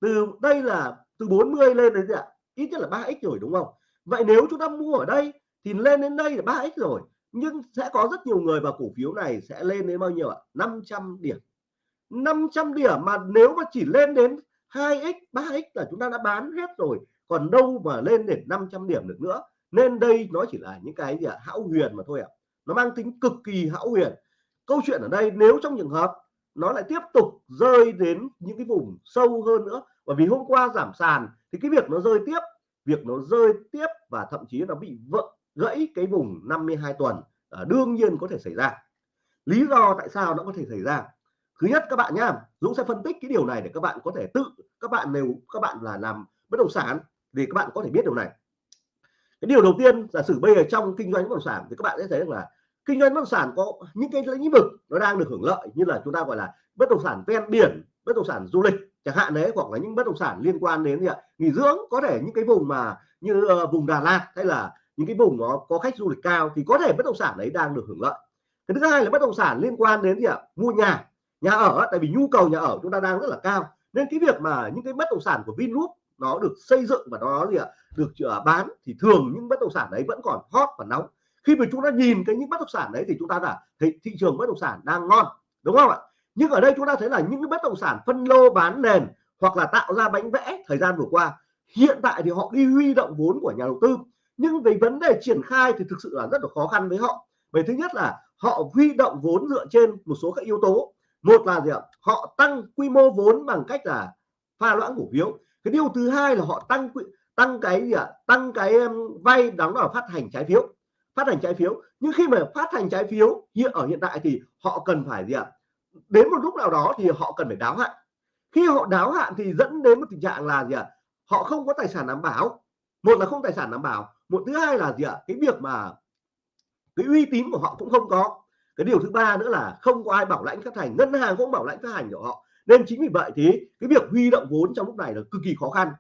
Từ, đây là từ 40 lên đến gì ạ? Ít nhất là 3x rồi, đúng không? Vậy nếu chúng ta mua ở đây thì lên đến đây là 3x rồi. Nhưng sẽ có rất nhiều người vào cổ phiếu này sẽ lên đến bao nhiêu ạ? 500 điểm. 500 điểm mà nếu mà chỉ lên đến 2x 3x là chúng ta đã bán hết rồi. Còn đâu mà lên đến 500 điểm được nữa? Nên đây nó chỉ là những cái gì ạ? Hão huyền mà thôi ạ. Nó mang tính cực kỳ hão huyền. Câu chuyện ở đây nếu trong trường hợp nó lại tiếp tục rơi đến những cái vùng sâu hơn nữa bởi vì hôm qua giảm sàn thì cái việc nó rơi tiếp việc nó rơi tiếp và thậm chí nó bị vỡ gãy cái vùng 52 tuần à, đương nhiên có thể xảy ra. Lý do tại sao nó có thể xảy ra? Thứ nhất các bạn nhá Dũng sẽ phân tích cái điều này để các bạn có thể tự các bạn nếu các bạn là làm bất động sản thì các bạn có thể biết điều này cái điều đầu tiên giả sử bây giờ trong kinh doanh bất động sản thì các bạn sẽ thấy rằng là kinh doanh bất động sản có những cái lĩnh vực nó đang được hưởng lợi như là chúng ta gọi là bất động sản ven biển bất động sản du lịch chẳng hạn đấy hoặc là những bất động sản liên quan đến gì ạ? Nghỉ dưỡng có thể những cái vùng mà như uh, vùng Đà Lạt hay là những cái vùng nó có khách du lịch cao thì có thể bất động sản đấy đang được hưởng lợi. Cái thứ hai là bất động sản liên quan đến gì ạ? Mua nhà nhà ở tại vì nhu cầu nhà ở chúng ta đang rất là cao. Nên cái việc mà những cái bất động sản của Vingroup nó được xây dựng và nó gì ạ? Được uh, bán thì thường những bất động sản đấy vẫn còn hot và nóng. Khi mà chúng ta nhìn cái những bất động sản đấy thì chúng ta là thấy thị trường bất động sản đang ngon đúng không ạ? Nhưng ở đây chúng ta thấy là những cái bất động sản phân lô bán nền hoặc là tạo ra bánh vẽ thời gian vừa qua hiện tại thì họ đi huy động vốn của nhà đầu tư. Nhưng về vấn đề triển khai thì thực sự là rất là khó khăn với họ. Về thứ nhất là họ huy động vốn dựa trên một số các yếu tố. Một là gì ạ? Họ tăng quy mô vốn bằng cách là pha loãng cổ phiếu cái điều thứ hai là họ tăng tăng cái gì ạ? Tăng cái vay đóng vào phát hành trái phiếu. Phát hành trái phiếu. Nhưng khi mà phát hành trái phiếu hiện ở hiện tại thì họ cần phải gì ạ? Đến một lúc nào đó thì họ cần phải đáo hạn. Khi họ đáo hạn thì dẫn đến một tình trạng là gì ạ? Họ không có tài sản đảm bảo. Một là không tài sản đảm bảo. Một thứ hai là gì ạ? Cái việc mà cái uy tín của họ cũng không có. Cái điều thứ ba nữa là không có ai bảo lãnh phát hành. Ngân hàng cũng bảo lãnh phát hành của họ nên chính vì vậy thì cái việc huy động vốn trong lúc này là cực kỳ khó khăn.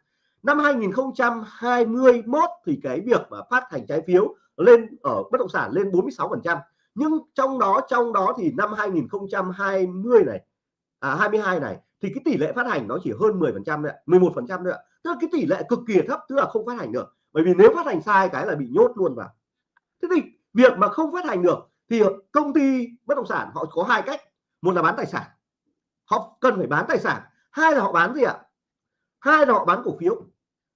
Năm 2021 thì cái việc mà phát hành trái phiếu lên, ở bất động sản lên 46 phần trăm. Nhưng trong đó trong đó thì năm 2020 này à 22 này, thì cái tỷ lệ phát hành nó chỉ hơn 10 phần trăm 11 phần trăm thôi ạ. Tức là cái tỷ lệ cực kỳ thấp, tức là không phát hành được. Bởi vì nếu phát hành sai cái là bị nhốt luôn vào. Thế thì việc mà không phát hành được thì công ty bất động sản họ có hai cách. Một là bán tài sản họ cần phải bán tài sản. Hai là họ bán gì ạ? Hai là họ bán cổ phiếu.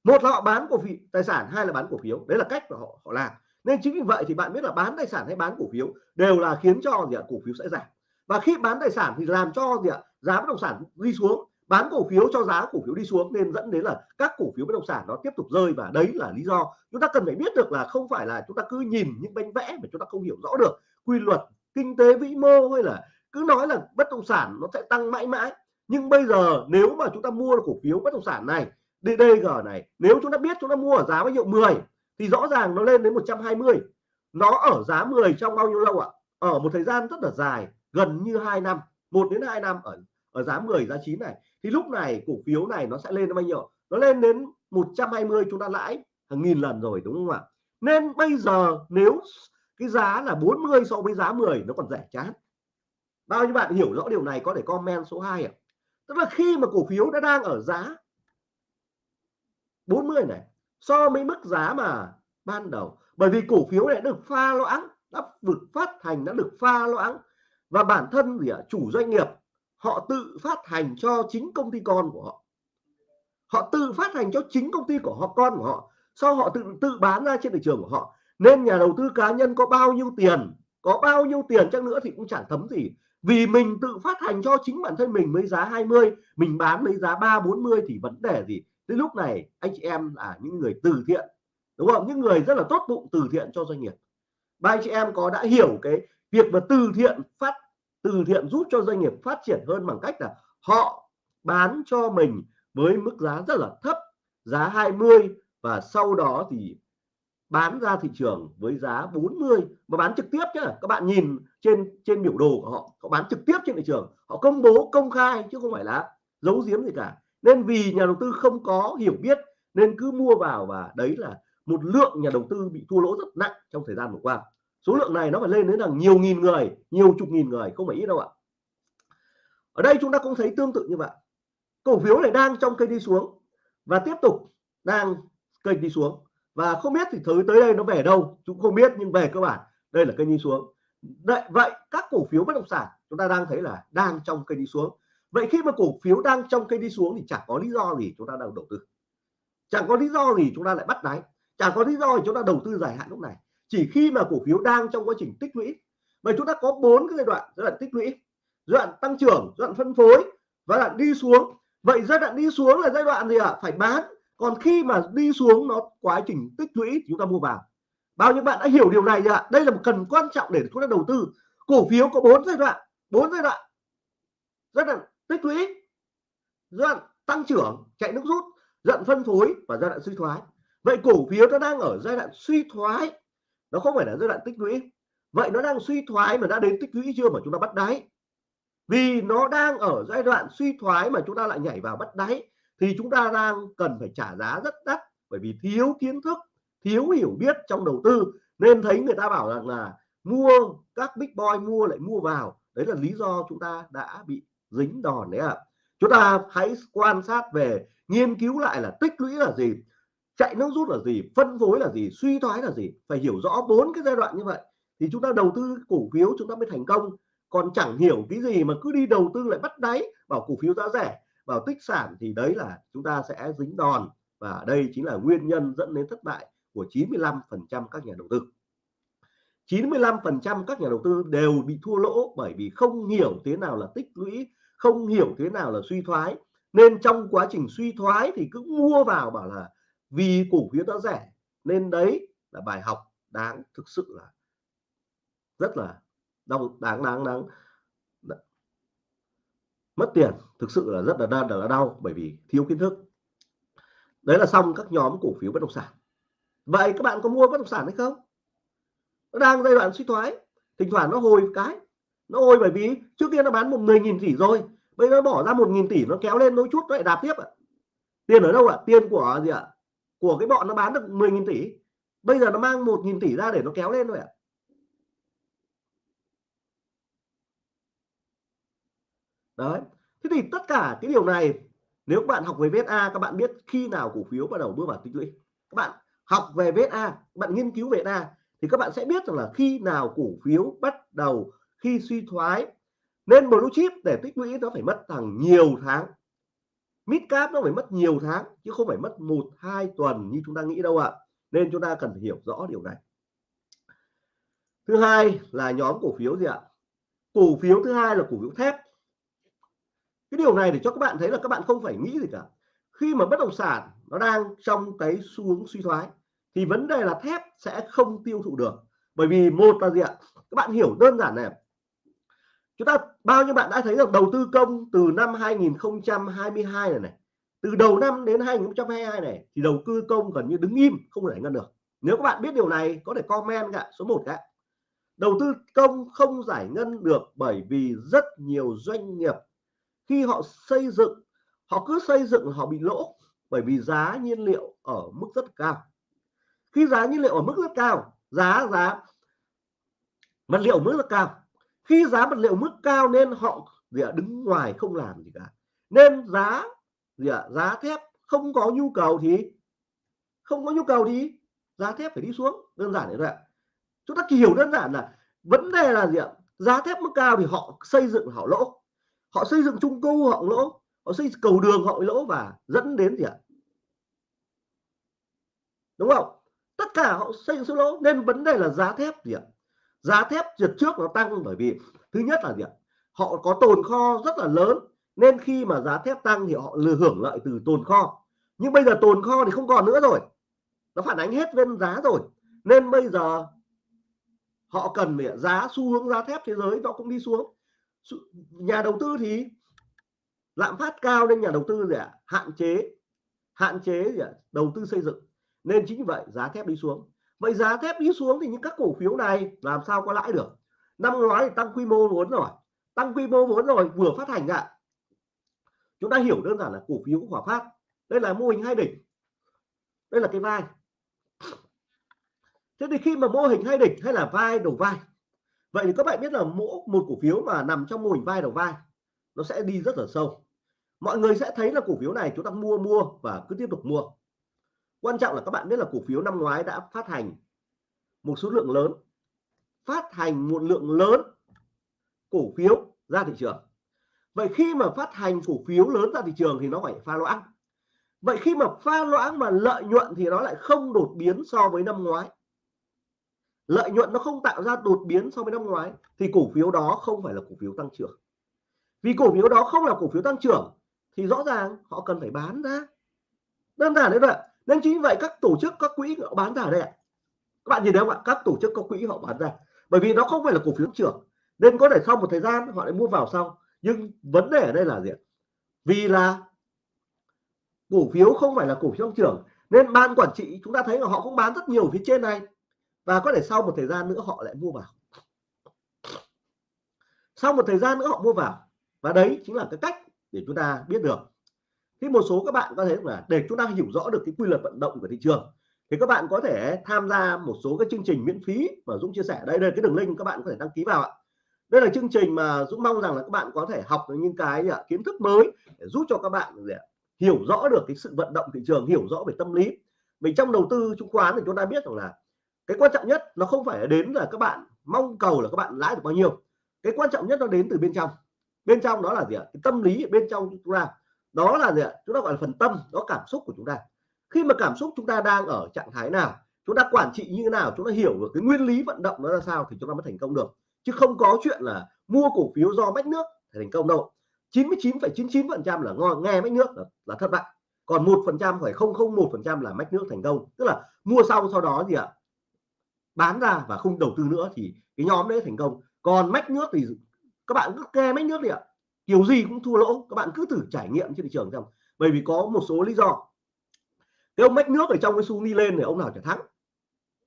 Một là họ bán cổ phiếu tài sản, hai là bán cổ phiếu. Đấy là cách mà họ họ làm. Nên chính vì vậy thì bạn biết là bán tài sản hay bán cổ phiếu đều là khiến cho gì ạ? Cổ phiếu sẽ giảm. Và khi bán tài sản thì làm cho gì ạ? Giá bất động sản đi xuống. Bán cổ phiếu cho giá cổ phiếu đi xuống nên dẫn đến là các cổ phiếu bất động sản nó tiếp tục rơi và đấy là lý do chúng ta cần phải biết được là không phải là chúng ta cứ nhìn những bánh vẽ mà chúng ta không hiểu rõ được quy luật kinh tế vĩ mô hay là cứ nói là bất động sản nó sẽ tăng mãi mãi, nhưng bây giờ nếu mà chúng ta mua cổ phiếu bất động sản này DDG này, nếu chúng ta biết chúng ta mua ở giá bao nhiêu 10 thì rõ ràng nó lên đến 120 nó ở giá 10 trong bao nhiêu lâu ạ? Ở một thời gian rất là dài, gần như 2 năm 1 đến 2 năm ở ở giá 10 giá 9 này. Thì lúc này cổ phiếu này nó sẽ lên đến bao nhiêu nó lên đến 120 chúng ta lãi hàng nghìn lần rồi, đúng không ạ? Nên bây giờ nếu cái giá là 40 so với giá 10 nó còn rẻ chán bao nhiêu bạn hiểu rõ điều này có thể comment số 2 ạ. Tức là khi mà cổ phiếu đã đang ở giá 40 này, so với mức giá mà ban đầu. Bởi vì cổ phiếu này được pha loãng, đã được phát hành, đã được pha loãng. Và bản thân gì ạ? Chủ doanh nghiệp, họ tự phát hành cho chính công ty con của họ. Họ tự phát hành cho chính công ty của họ, con của họ. Sau họ tự tự bán ra trên thị trường của họ. Nên nhà đầu tư cá nhân có bao nhiêu tiền, có bao nhiêu tiền chắc nữa thì cũng chẳng thấm gì vì mình tự phát hành cho chính bản thân mình với giá 20 mình bán với giá 3 40 thì vấn đề gì? Tới lúc này, anh chị em là những người từ thiện, đúng không? Những người rất là tốt bụng, từ thiện cho doanh nghiệp. Ba anh chị em có đã hiểu cái việc mà từ thiện phát, từ thiện giúp cho doanh nghiệp phát triển hơn bằng cách là họ bán cho mình với mức giá rất là thấp, giá 20 và sau đó thì bán ra thị trường với giá 40 mà bán trực tiếp chứ. Các bạn nhìn trên trên biểu đồ của họ họ bán trực tiếp trên thị trường, họ công bố, công khai chứ không phải là giấu giếm gì cả. Nên vì nhà đầu tư không có hiểu biết nên cứ mua vào và đấy là một lượng nhà đầu tư bị thua lỗ rất nặng trong thời gian vừa qua. Số lượng này nó phải lên đến là nhiều nghìn người, nhiều chục nghìn người, không phải ít đâu ạ. Ở đây chúng ta cũng thấy tương tự như vậy. Cổ phiếu này đang trong cây đi xuống và tiếp tục đang cây đi xuống và không biết thì thứ tới đây nó về đâu, chúng không biết, nhưng về cơ bản, đây là cây đi xuống. Vậy vậy các cổ phiếu bất động sản, chúng ta đang thấy là đang trong cây đi xuống. Vậy khi mà cổ phiếu đang trong cây đi xuống thì chẳng có lý do gì chúng ta đang đầu tư. Chẳng có lý do gì chúng ta lại bắt đáy. Chẳng có lý do gì chúng ta đầu tư dài hạn lúc này. Chỉ khi mà cổ phiếu đang trong quá trình tích lũy và chúng ta có bốn cái giai đoạn giai đoạn tích lũy. Giai đoạn tăng trưởng, giai đoạn phân phối và đoạn đi xuống. Vậy giai đoạn đi xuống là giai đoạn gì ạ? À? phải bán còn khi mà đi xuống nó quá trình tích lũy thì chúng ta mua vào bao nhiêu bạn đã hiểu điều này ạ? Đây là một cần quan trọng để chúng ta đầu tư. Cổ phiếu có bốn giai đoạn, bốn giai đoạn. Giai đoạn tích lũy, giai đoạn tăng trưởng, chạy nước rút, giai đoạn phân phối và giai đoạn suy thoái. Vậy cổ phiếu nó đang ở giai đoạn suy thoái. Nó không phải là giai đoạn tích lũy. Vậy nó đang suy thoái mà đã đến tích lũy chưa mà chúng ta bắt đáy? Vì nó đang ở giai đoạn suy thoái mà chúng ta lại nhảy vào bắt đáy thì chúng ta đang cần phải trả giá rất đắt bởi vì thiếu kiến thức, thiếu hiểu biết trong đầu tư. Nên thấy người ta bảo rằng là mua các big boy mua lại mua vào. Đấy là lý do chúng ta đã bị dính đòn đấy ạ. À. chúng ta hãy quan sát về, nghiên cứu lại là tích lũy là gì, chạy nước rút là gì, phân phối là gì, suy thoái là gì. Phải hiểu rõ bốn cái giai đoạn như vậy thì chúng ta đầu tư cổ phiếu chúng ta mới thành công. Còn chẳng hiểu cái gì mà cứ đi đầu tư lại bắt đáy, bảo cổ phiếu giá rẻ vào tích sản thì đấy là chúng ta sẽ dính đòn. Và đây chính là nguyên nhân dẫn đến thất bại của 95% các nhà đầu tư. 95% các nhà đầu tư đều bị thua lỗ bởi vì không hiểu thế nào là tích lũy, không hiểu thế nào là suy thoái. Nên trong quá trình suy thoái thì cứ mua vào bảo là vì cổ phiếu đã rẻ. Nên đấy là bài học đáng, thực sự là rất là đau, đáng đáng đáng mất tiền thực sự là rất là đau là đau bởi vì thiếu kiến thức. Đấy là xong các nhóm cổ phiếu bất động sản. Vậy các bạn có mua bất động sản hay không? Nó đang giai đoạn suy thoái, thỉnh thoảng nó hồi cái. Nó hồi bởi vì trước kia nó bán một 10.000 tỷ rồi, bây giờ nó bỏ ra một nghìn tỷ, nó kéo lên đôi chút, nó lại đạp tiếp ạ. Tiền ở đâu ạ? Tiền của gì ạ? Của cái bọn nó bán được 10.000 tỷ. Bây giờ nó mang 1.000 tỷ ra để nó kéo lên rồi ạ. Đấy. Thế thì tất cả cái điều này, nếu các bạn học về VSA các bạn biết khi nào cổ phiếu bắt đầu bước vào tích lũy. Các bạn học về VSA các bạn nghiên cứu về VSA thì các bạn sẽ biết rằng là khi nào cổ phiếu bắt đầu khi suy thoái nên blue chip để tích lũy nó phải mất hàng nhiều tháng. Mid cap nó phải mất nhiều tháng, chứ không phải mất một, hai tuần như chúng ta nghĩ đâu ạ. Nên chúng ta cần hiểu rõ điều này. Thứ hai là nhóm cổ phiếu gì ạ? Cổ phiếu thứ hai là cổ phiếu thép cái điều này để cho các bạn thấy là các bạn không phải nghĩ gì cả. Khi mà bất động sản nó đang trong cái xu hướng suy thoái, thì vấn đề là thép sẽ không tiêu thụ được. Bởi vì một là gì ạ? Các bạn hiểu đơn giản này chúng ta, bao nhiêu bạn đã thấy rằng đầu tư công từ năm 2022 này này, từ đầu năm đến 2022 này, thì đầu tư công gần như đứng im, không giải ngân được. Nếu các bạn biết điều này, có thể comment cả số 1 cả đầu tư công không giải ngân được bởi vì rất nhiều doanh nghiệp khi họ xây dựng họ cứ xây dựng họ bị lỗ bởi vì giá nhiên liệu ở mức rất cao. Khi giá nhiên liệu ở mức rất cao giá giá vật liệu mức rất cao. Khi giá vật liệu mức cao nên họ gì à, đứng ngoài không làm gì cả. Nên giá gì à, giá thép không có nhu cầu thì không có nhu cầu thì giá thép phải đi xuống. Đơn giản như vậy chúng ta hiểu đơn giản là vấn đề là gì ạ giá thép mức cao thì họ xây dựng họ lỗ họ xây dựng trung cư họ lỗ, họ xây cầu đường họ lỗ và dẫn đến gì ạ? Đúng không? Tất cả họ xây dựng số lỗ. Nên vấn đề là giá thép gì ạ? Giá thép đợt trước nó tăng bởi vì, thứ nhất là gì ạ? Họ có tồn kho rất là lớn. Nên khi mà giá thép tăng thì họ lừa hưởng lợi từ tồn kho. Nhưng bây giờ tồn kho thì không còn nữa rồi. Nó phản ánh hết lên giá rồi. Nên bây giờ họ cần để giá xu hướng giá thép thế giới nó cũng đi xuống nhà đầu tư thì lạm phát cao nên nhà đầu tư gì ạ? Hạn chế hạn chế gì à? đầu tư xây dựng. Nên chính vậy, giá thép đi xuống. Vậy giá thép đi xuống thì những các cổ phiếu này làm sao có lãi được? Năm ngoái thì tăng quy mô vốn rồi. Tăng quy mô vốn rồi, vừa phát hành ạ. Chúng ta hiểu đơn giản là cổ phiếu hỏa phát. Đây là mô hình hai đỉnh. Đây là cái vai. Thế thì khi mà mô hình hai đỉnh hay là vai đầu vai vậy thì các bạn biết là mỗi một cổ phiếu mà nằm trong mô hình vai đầu vai, nó sẽ đi rất là sâu. Mọi người sẽ thấy là cổ phiếu này chúng ta mua mua và cứ tiếp tục mua. Quan trọng là các bạn biết là cổ phiếu năm ngoái đã phát hành một số lượng lớn, phát hành một lượng lớn cổ phiếu ra thị trường. Vậy khi mà phát hành cổ phiếu lớn ra thị trường thì nó phải pha loãng. Vậy khi mà pha loãng mà lợi nhuận thì nó lại không đột biến so với năm ngoái lợi nhuận nó không tạo ra đột biến so với năm ngoái, thì cổ phiếu đó không phải là cổ phiếu tăng trưởng. Vì cổ phiếu đó không là cổ phiếu tăng trưởng, thì rõ ràng họ cần phải bán ra. Đơn giản đấy vậy nên chính vậy các tổ chức, các quỹ họ bán ra đây ạ. Các bạn nhìn thấy không ạ? Các tổ chức, các quỹ họ bán ra. Bởi vì nó không phải là cổ phiếu tăng trưởng. Nên có thể sau một thời gian họ lại mua vào sau. Nhưng vấn đề ở đây là gì vì là cổ phiếu không phải là cổ phiếu tăng trưởng, nên ban quản trị chúng ta thấy là họ cũng bán rất nhiều phía trên này và có thể sau một thời gian nữa họ lại mua vào. Sau một thời gian nữa họ mua vào. Và đấy chính là cái cách để chúng ta biết được. Thì một số các bạn có thể là để chúng ta hiểu rõ được cái quy luật vận động của thị trường. Thì các bạn có thể tham gia một số cái chương trình miễn phí mà Dũng chia sẻ. Đây đây cái đường link các bạn có thể đăng ký vào ạ. Đây là chương trình mà Dũng mong rằng là các bạn có thể học được những cái à, kiến thức mới để giúp cho các bạn để hiểu rõ được cái sự vận động thị trường hiểu rõ về tâm lý. Mình trong đầu tư chứng khoán thì chúng ta biết rằng là cái quan trọng nhất nó không phải đến là các bạn mong cầu là các bạn lãi được bao nhiêu. Cái quan trọng nhất nó đến từ bên trong. Bên trong đó là gì ạ? Cái tâm lý bên trong chúng ta. Đó là gì ạ? Chúng ta gọi là phần tâm đó cảm xúc của chúng ta. Khi mà cảm xúc chúng ta đang ở trạng thái nào chúng ta quản trị như thế nào chúng ta hiểu được cái nguyên lý vận động nó ra sao thì chúng ta mới thành công được. Chứ không có chuyện là mua cổ phiếu do mách nước thì thành công đâu. 99,99 phần trăm là ngon nghe mách nước là, là thất bại. Còn một phần trăm phải không không một phần trăm là mách nước thành công. Tức là mua xong sau đó gì ạ? Bán ra và không đầu tư nữa thì cái nhóm đấy thành công. Còn mách nước thì các bạn cứ kê mách nước đi ạ. Kiểu gì cũng thua lỗ các bạn cứ thử trải nghiệm trên thị trường xem. Bởi vì có một số lý do. Cái ông mách nước ở trong cái xu đi lên thì ông nào trở thắng.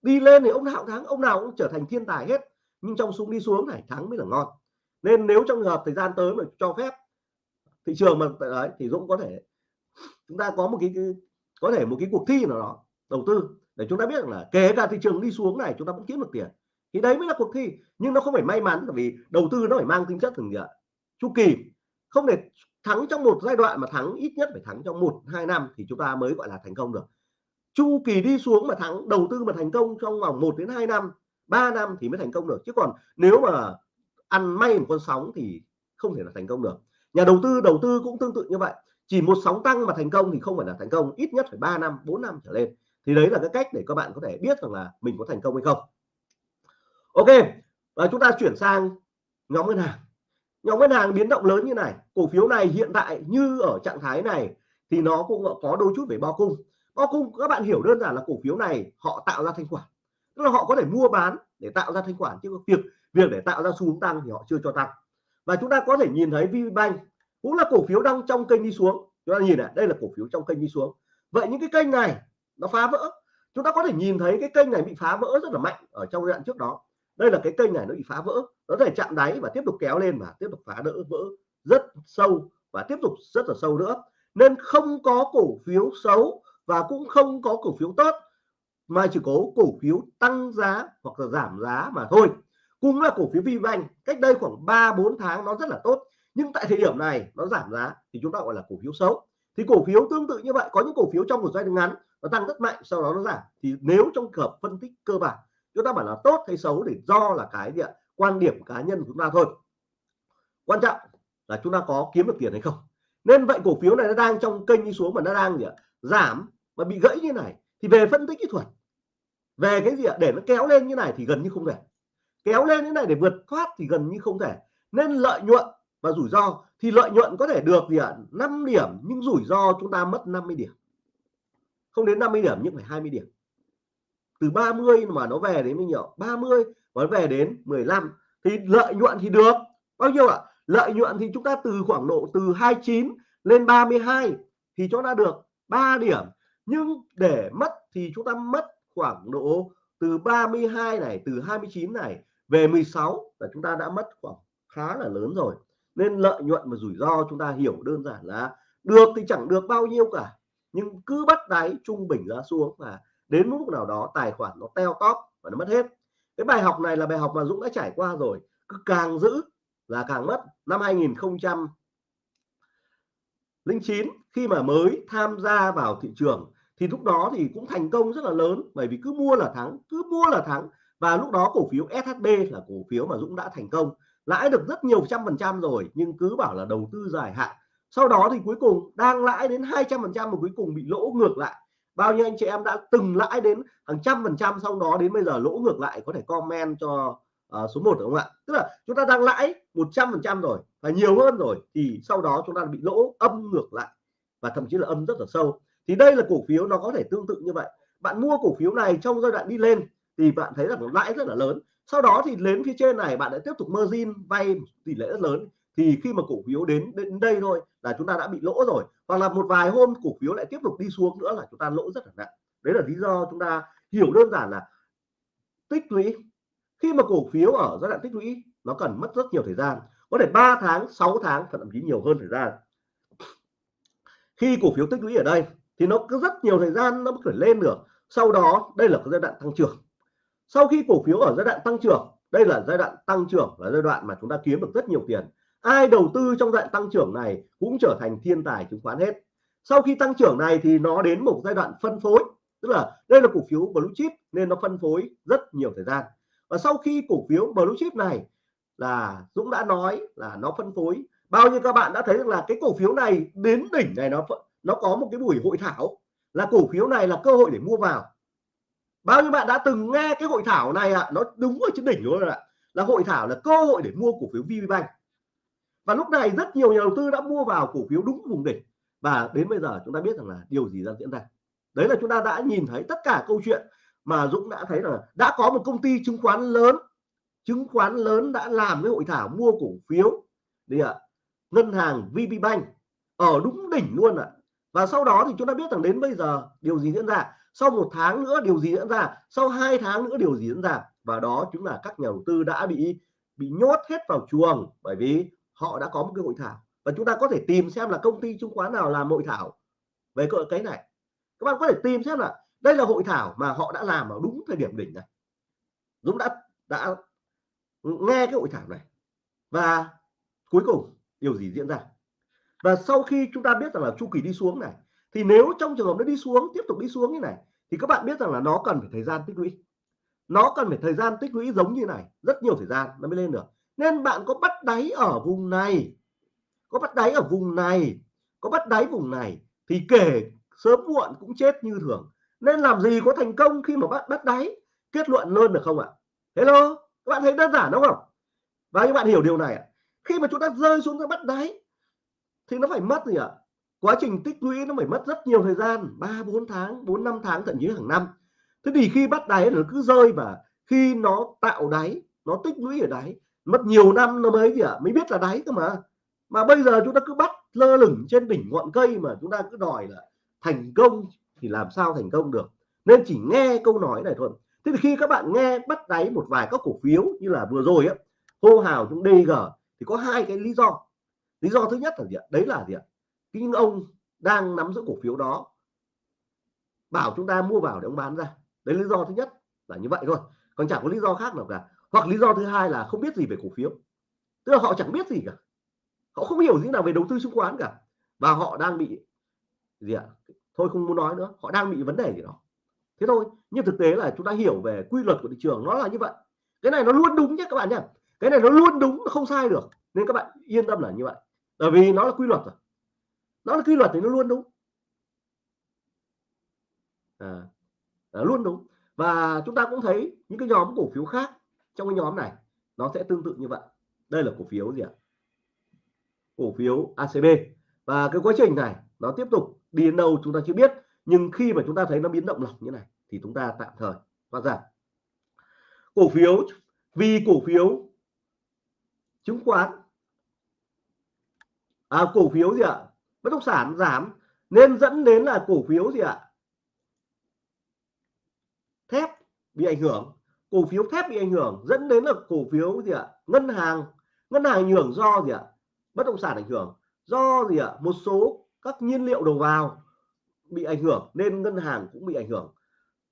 Đi lên thì ông nào thắng ông nào cũng trở thành thiên tài hết. Nhưng trong xu đi xuống này thắng mới là ngon. Nên nếu trong trường hợp thời gian tới mà cho phép thị trường mà đấy thì Dũng có thể chúng ta có một cái, cái có thể một cái cuộc thi nào đó đầu tư để chúng ta biết là kể cả thị trường đi xuống này, chúng ta vẫn kiếm được tiền. Thì đấy mới là cuộc thi, nhưng nó không phải may mắn bởi vì đầu tư nó phải mang tính chất thường gì chu kỳ. Không để thắng trong một giai đoạn mà thắng, ít nhất phải thắng trong một, hai năm thì chúng ta mới gọi là thành công được. Chu kỳ đi xuống mà thắng, đầu tư mà thành công trong vòng 1 đến 2 năm 3 năm thì mới thành công được. Chứ còn nếu mà ăn may một con sóng thì không thể là thành công được. Nhà đầu tư đầu tư cũng tương tự như vậy. Chỉ một sóng tăng mà thành công thì không phải là thành công. Ít nhất phải 3 năm 4 năm trở lên thì đấy là cái cách để các bạn có thể biết rằng là mình có thành công hay không. Ok, và chúng ta chuyển sang nhóm ngân hàng. Nhóm ngân hàng biến động lớn như này, cổ phiếu này hiện tại như ở trạng thái này thì nó cũng có đôi chút về bao cung. Bao cung, các bạn hiểu đơn giản là cổ phiếu này họ tạo ra thanh khoản. Tức là họ có thể mua bán để tạo ra thanh khoản, chứ việc việc để tạo ra xu hướng tăng thì họ chưa cho tăng. Và chúng ta có thể nhìn thấy VPBank cũng là cổ phiếu đang trong kênh đi xuống. Chúng ta nhìn này, đây là cổ phiếu trong kênh đi xuống. Vậy những cái kênh này nó phá vỡ. Chúng ta có thể nhìn thấy cái kênh này bị phá vỡ rất là mạnh ở trong giai đoạn trước đó. Đây là cái kênh này nó bị phá vỡ. Nó thể chạm đáy và tiếp tục kéo lên và tiếp tục phá đỡ, vỡ rất sâu và tiếp tục rất là sâu nữa. Nên không có cổ phiếu xấu và cũng không có cổ phiếu tốt, mà chỉ có cổ phiếu tăng giá hoặc là giảm giá mà thôi. Cũng là cổ phiếu VBank cách đây khoảng 3 4 tháng nó rất là tốt. Nhưng tại thời điểm này nó giảm giá thì chúng ta gọi là cổ phiếu xấu. Thì cổ phiếu tương tự như vậy, có những cổ phiếu trong một giai đoạn ngắn nó tăng rất mạnh, sau đó nó giảm. Thì nếu trong hợp phân tích cơ bản, chúng ta bảo là tốt hay xấu để do là cái gì ạ? Quan điểm cá nhân của chúng ta thôi. Quan trọng là chúng ta có kiếm được tiền hay không. Nên vậy cổ phiếu này nó đang trong kênh đi xuống mà nó đang gì ạ? Giảm, mà bị gãy như này, thì về phân tích kỹ thuật. Về cái gì ạ? Để nó kéo lên như này thì gần như không thể. Kéo lên như này để vượt thoát thì gần như không thể. Nên lợi nhuận và rủi ro, thì lợi nhuận có thể được gì ạ? 5 điểm, nhưng rủi ro chúng ta mất 50 điểm không đến 50 điểm nhưng phải 20 điểm. Từ 30 mà nó về đến bao nhiêu? 30 và nó về đến 15 thì lợi nhuận thì được. Bao nhiêu ạ? À? lợi nhuận thì chúng ta từ khoảng độ từ 29 lên 32 thì chúng ta được 3 điểm. Nhưng để mất thì chúng ta mất khoảng độ từ 32 này, từ 29 này về 16 là chúng ta đã mất khoảng khá là lớn rồi. Nên lợi nhuận và rủi ro chúng ta hiểu đơn giản là được thì chẳng được bao nhiêu cả nhưng cứ bắt đáy trung bình giá xuống và đến lúc nào đó tài khoản nó teo tóp và nó mất hết. Cái bài học này là bài học mà Dũng đã trải qua rồi. Cứ càng giữ là càng mất. Năm 2009 khi mà mới tham gia vào thị trường, thì lúc đó thì cũng thành công rất là lớn. Bởi vì cứ mua là thắng, cứ mua là thắng. Và lúc đó cổ phiếu SHB là cổ phiếu mà Dũng đã thành công. Lãi được rất nhiều trăm phần trăm rồi, nhưng cứ bảo là đầu tư dài hạn sau đó thì cuối cùng đang lãi đến 200 phần trăm mà cuối cùng bị lỗ ngược lại. Bao nhiêu anh chị em đã từng lãi đến hàng trăm phần trăm sau đó đến bây giờ lỗ ngược lại có thể comment cho uh, số 1 đúng không ạ? Tức là chúng ta đang lãi 100 phần trăm rồi và nhiều hơn rồi thì sau đó chúng ta bị lỗ âm ngược lại và thậm chí là âm rất là sâu. Thì đây là cổ phiếu nó có thể tương tự như vậy. Bạn mua cổ phiếu này trong giai đoạn đi lên thì bạn thấy là nó lãi rất là lớn. Sau đó thì đến phía trên này bạn lại tiếp tục margin vay tỷ lệ rất lớn thì khi mà cổ phiếu đến đến đây thôi là chúng ta đã bị lỗ rồi. Hoặc là một vài hôm cổ phiếu lại tiếp tục đi xuống nữa là chúng ta lỗ rất là nặng. Đấy là lý do chúng ta hiểu đơn giản là tích lũy. Khi mà cổ phiếu ở giai đoạn tích lũy, nó cần mất rất nhiều thời gian. Có thể 3 tháng 6 tháng, thậm chí nhiều hơn thời gian. Khi cổ phiếu tích lũy ở đây, thì nó cứ rất nhiều thời gian nó mới lên được. Sau đó, đây là cái giai đoạn tăng trưởng. Sau khi cổ phiếu ở giai đoạn tăng trưởng, đây là giai đoạn tăng trưởng là giai đoạn mà chúng ta kiếm được rất nhiều tiền ai đầu tư trong giai đoạn tăng trưởng này cũng trở thành thiên tài chứng khoán hết. Sau khi tăng trưởng này thì nó đến một giai đoạn phân phối tức là đây là cổ phiếu blue chip nên nó phân phối rất nhiều thời gian. Và sau khi cổ phiếu blue chip này là Dũng đã nói là nó phân phối bao nhiêu các bạn đã thấy là cái cổ phiếu này đến đỉnh này nó nó có một cái buổi hội thảo là cổ phiếu này là cơ hội để mua vào. Bao nhiêu bạn đã từng nghe cái hội thảo này ạ? À, nó đúng ở trên đỉnh luôn ạ. Là hội thảo là cơ hội để mua cổ phiếu VPBank và lúc này rất nhiều nhà đầu tư đã mua vào cổ phiếu đúng vùng đỉnh. Và đến bây giờ chúng ta biết rằng là điều gì đang diễn ra. Đấy là chúng ta đã nhìn thấy tất cả câu chuyện mà Dũng đã thấy là đã có một công ty chứng khoán lớn, chứng khoán lớn đã làm cái hội thảo mua cổ phiếu đi ạ. Ngân hàng VPBank ở đúng đỉnh luôn ạ. Và sau đó thì chúng ta biết rằng đến bây giờ điều gì diễn ra. Sau một tháng nữa điều gì diễn ra. Sau hai tháng nữa điều gì diễn ra. Và đó chính là các nhà đầu tư đã bị bị nhốt hết vào chuồng bởi vì họ đã có một cái hội thảo. Và chúng ta có thể tìm xem là công ty chứng khoán nào làm hội thảo về cái này. Các bạn có thể tìm xem là đây là hội thảo mà họ đã làm ở đúng thời điểm đỉnh này. Dũng đã đã nghe cái hội thảo này. Và cuối cùng, điều gì diễn ra? Và sau khi chúng ta biết rằng là chu kỳ đi xuống này, thì nếu trong trường hợp nó đi xuống, tiếp tục đi xuống như này, thì các bạn biết rằng là nó cần phải thời gian tích lũy. Nó cần phải thời gian tích lũy giống như này, rất nhiều thời gian nó mới lên được nên bạn có bắt đáy ở vùng này. Có bắt đáy ở vùng này. Có bắt đáy vùng này thì kể sớm muộn cũng chết như thường. Nên làm gì có thành công khi mà bắt bắt đáy? Kết luận luôn được không ạ? Hello, các bạn thấy đơn giản đúng không? Và các bạn hiểu điều này ạ. Khi mà chúng ta rơi xuống cái bắt đáy thì nó phải mất gì ạ? Quá trình tích lũy nó phải mất rất nhiều thời gian, ba, bốn tháng, bốn, năm tháng, thậm chí hàng năm. Thế thì khi bắt đáy nó cứ rơi và khi nó tạo đáy, nó tích lũy ở đáy mất nhiều năm nó mới gì ạ mới biết là đáy cơ mà. Mà bây giờ chúng ta cứ bắt lơ lửng trên đỉnh ngọn cây mà chúng ta cứ đòi là thành công thì làm sao thành công được? Nên chỉ nghe câu nói này thôi. Thế thì khi các bạn nghe bắt đáy một vài các cổ phiếu như là vừa rồi á, hô hào chúng DG thì có hai cái lý do. Lý do thứ nhất là gì ạ? Đấy là gì ạ? Cái ông đang nắm giữ cổ phiếu đó bảo chúng ta mua vào để ông bán ra. Đấy lý do thứ nhất là như vậy thôi. Còn chẳng có lý do khác nào cả hoặc lý do thứ hai là không biết gì về cổ phiếu. Tức là họ chẳng biết gì cả. Họ không hiểu gì nào về đầu tư chứng khoán cả. Và họ đang bị gì ạ? Thôi không muốn nói nữa. Họ đang bị vấn đề gì đó. Thế thôi. Nhưng thực tế là chúng ta hiểu về quy luật của thị trường nó là như vậy. Cái này nó luôn đúng nhé các bạn nhé. Cái này nó luôn đúng nó không sai được. Nên các bạn yên tâm là như vậy. Bởi vì nó là quy luật rồi. Nó là quy luật thì nó luôn đúng. À, à, luôn đúng. Và chúng ta cũng thấy những cái nhóm cổ phiếu khác trong cái nhóm này nó sẽ tương tự như vậy. Đây là cổ phiếu gì ạ? Cổ phiếu ACB và cái quá trình này nó tiếp tục đi đến đâu chúng ta chưa biết nhưng khi mà chúng ta thấy nó biến động lỏng như này thì chúng ta tạm thời thoát ra. Cổ phiếu vì cổ phiếu chứng khoán à, cổ phiếu gì ạ? Bất động sản giảm nên dẫn đến là cổ phiếu gì ạ? Thép bị ảnh hưởng cổ phiếu thép bị ảnh hưởng dẫn đến là cổ phiếu gì ạ? Ngân hàng ngân hàng ảnh hưởng do gì ạ? Bất động sản ảnh hưởng. Do gì ạ? Một số các nhiên liệu đầu vào bị ảnh hưởng nên ngân hàng cũng bị ảnh hưởng.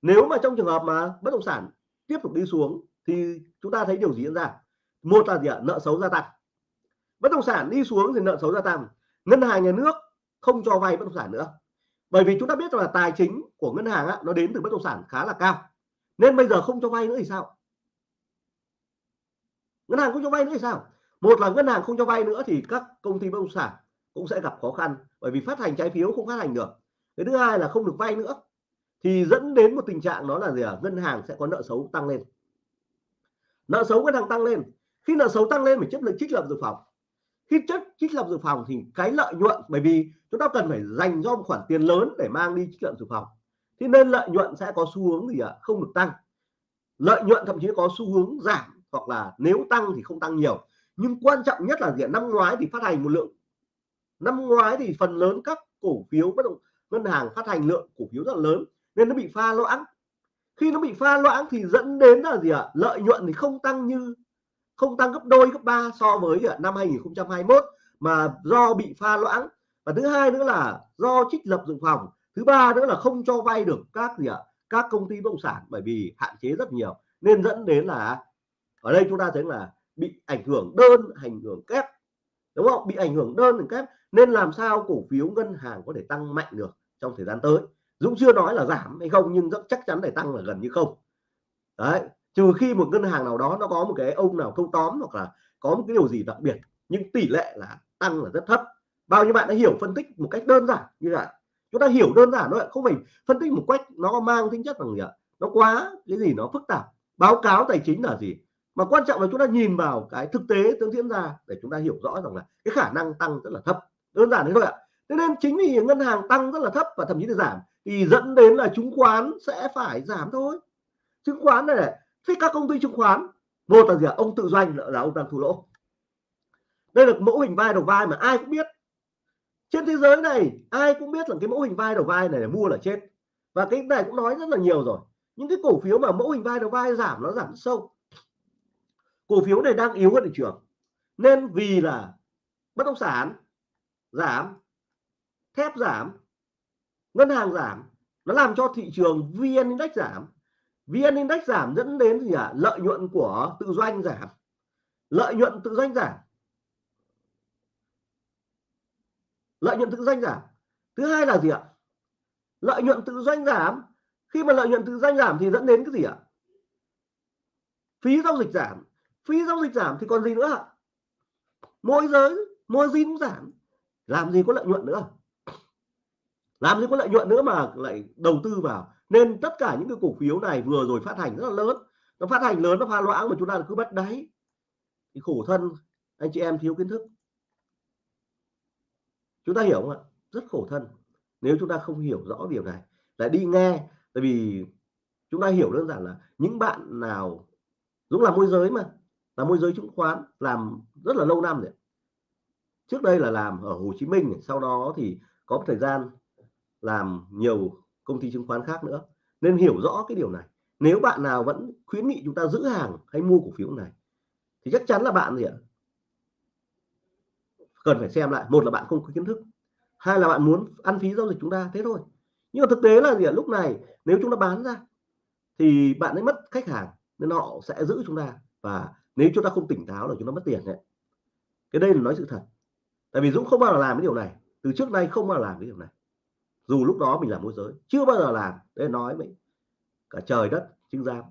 Nếu mà trong trường hợp mà bất động sản tiếp tục đi xuống thì chúng ta thấy điều gì diễn ra? Một là gì ạ? Nợ xấu gia tăng. Bất động sản đi xuống thì nợ xấu gia tăng. Ngân hàng nhà nước không cho vay bất động sản nữa. Bởi vì chúng ta biết là tài chính của ngân hàng á, nó đến từ bất động sản khá là cao nên bây giờ không cho vay nữa thì sao? Ngân hàng không cho vay nữa thì sao? Một là ngân hàng không cho vay nữa thì các công ty bất động sản cũng sẽ gặp khó khăn, bởi vì phát hành trái phiếu không phát hành được. Cái thứ hai là không được vay nữa, thì dẫn đến một tình trạng đó là gì à? ngân hàng sẽ có nợ xấu tăng lên. Nợ xấu ngân hàng tăng lên. Khi nợ xấu tăng lên phải chất lượng trích lập dự phòng. Khi chất trích lập dự phòng thì cái lợi nhuận, bởi vì chúng ta cần phải dành cho một khoản tiền lớn để mang đi trích lập dự phòng thế nên lợi nhuận sẽ có xu hướng gì ạ? À? không được tăng. Lợi nhuận thậm chí có xu hướng giảm hoặc là nếu tăng thì không tăng nhiều. Nhưng quan trọng nhất là gì năm ngoái thì phát hành một lượng. Năm ngoái thì phần lớn các cổ phiếu bất động, ngân hàng phát hành lượng cổ phiếu rất là lớn nên nó bị pha loãng. Khi nó bị pha loãng thì dẫn đến là gì ạ? Lợi nhuận thì không tăng như, không tăng gấp đôi, gấp ba so với năm 2021 mà do bị pha loãng. Và thứ hai nữa là do trích lập dự phòng thứ ba nữa là không cho vay được các gì ạ? Các công ty bất động sản, bởi vì hạn chế rất nhiều. Nên dẫn đến là ở đây chúng ta thấy là bị ảnh hưởng đơn, ảnh hưởng kép. Đúng không? Bị ảnh hưởng đơn, ảnh kép. Nên làm sao cổ phiếu ngân hàng có thể tăng mạnh được trong thời gian tới? Dũng chưa nói là giảm hay không, nhưng rất chắc chắn để tăng là gần như không. Đấy, trừ khi một ngân hàng nào đó nó có một cái ông nào câu tóm hoặc là có một cái điều gì đặc biệt, nhưng tỷ lệ là tăng là rất thấp. Bao nhiêu bạn đã hiểu phân tích một cách đơn giản như vậy chúng ta hiểu đơn giản thôi không phải phân tích một cách nó mang tính chất bằng gì ạ? Nó quá cái gì nó phức tạp. Báo cáo tài chính là gì? Mà quan trọng là chúng ta nhìn vào cái thực tế tương diễn ra để chúng ta hiểu rõ rằng là cái khả năng tăng rất là thấp. Đơn giản thế thôi ạ. Thế nên chính vì ngân hàng tăng rất là thấp và thậm chí là giảm thì dẫn đến là chứng khoán sẽ phải giảm thôi. Chứng khoán này, này thế các công ty chứng khoán một là gì ạ? Ông tự doanh là ông đang thua lỗ. Đây là mẫu hình vai đầu vai mà ai cũng biết trên thế giới này, ai cũng biết là cái mẫu hình vai đầu vai này là mua là chết. Và cái này cũng nói rất là nhiều rồi. Những cái cổ phiếu mà mẫu hình vai đầu vai giảm, nó giảm sâu. Cổ phiếu này đang yếu hơn thị trường. Nên vì là bất động sản giảm, thép giảm, ngân hàng giảm, nó làm cho thị trường vn index giảm. Vn index giảm dẫn đến gì ạ? À? lợi nhuận của tự doanh giảm. Lợi nhuận tự doanh giảm. Lợi nhuận tự doanh giảm. Thứ hai là gì ạ? Lợi nhuận tự doanh giảm. Khi mà lợi nhuận tự doanh giảm thì dẫn đến cái gì ạ? Phí giao dịch giảm. Phí giao dịch giảm thì còn gì nữa ạ? Môi giới, môi gì cũng giảm. Làm gì có lợi nhuận nữa? Làm gì có lợi nhuận nữa mà lại đầu tư vào? Nên tất cả những cái cổ phiếu này vừa rồi phát hành rất là lớn. Nó phát hành lớn, nó pha loãng mà chúng ta cứ bắt đáy. Thì khổ thân, anh chị em thiếu kiến thức chúng ta hiểu không ạ? Rất khổ thân. Nếu chúng ta không hiểu rõ điều này, lại đi nghe, tại vì chúng ta hiểu đơn giản là những bạn nào Dũng làm môi giới mà, là môi giới chứng khoán, làm rất là lâu năm rồi. Trước đây là làm ở Hồ Chí Minh sau đó thì có một thời gian làm nhiều công ty chứng khoán khác nữa. Nên hiểu rõ cái điều này. Nếu bạn nào vẫn khuyến nghị chúng ta giữ hàng hay mua cổ phiếu này, thì chắc chắn là bạn gì ạ cần phải xem lại. Một là bạn không có kiến thức, hai là bạn muốn ăn phí giao dịch chúng ta, thế thôi. Nhưng mà thực tế là gì ạ? Lúc này nếu chúng ta bán ra thì bạn ấy mất khách hàng nên họ sẽ giữ chúng ta. Và nếu chúng ta không tỉnh táo là chúng ta mất tiền đấy. Cái đây là nói sự thật. Tại vì Dũng không bao giờ làm cái điều này. Từ trước nay không bao giờ làm cái điều này. Dù lúc đó mình làm môi giới, chưa bao giờ làm. Để nói vậy cả trời đất chứng giám.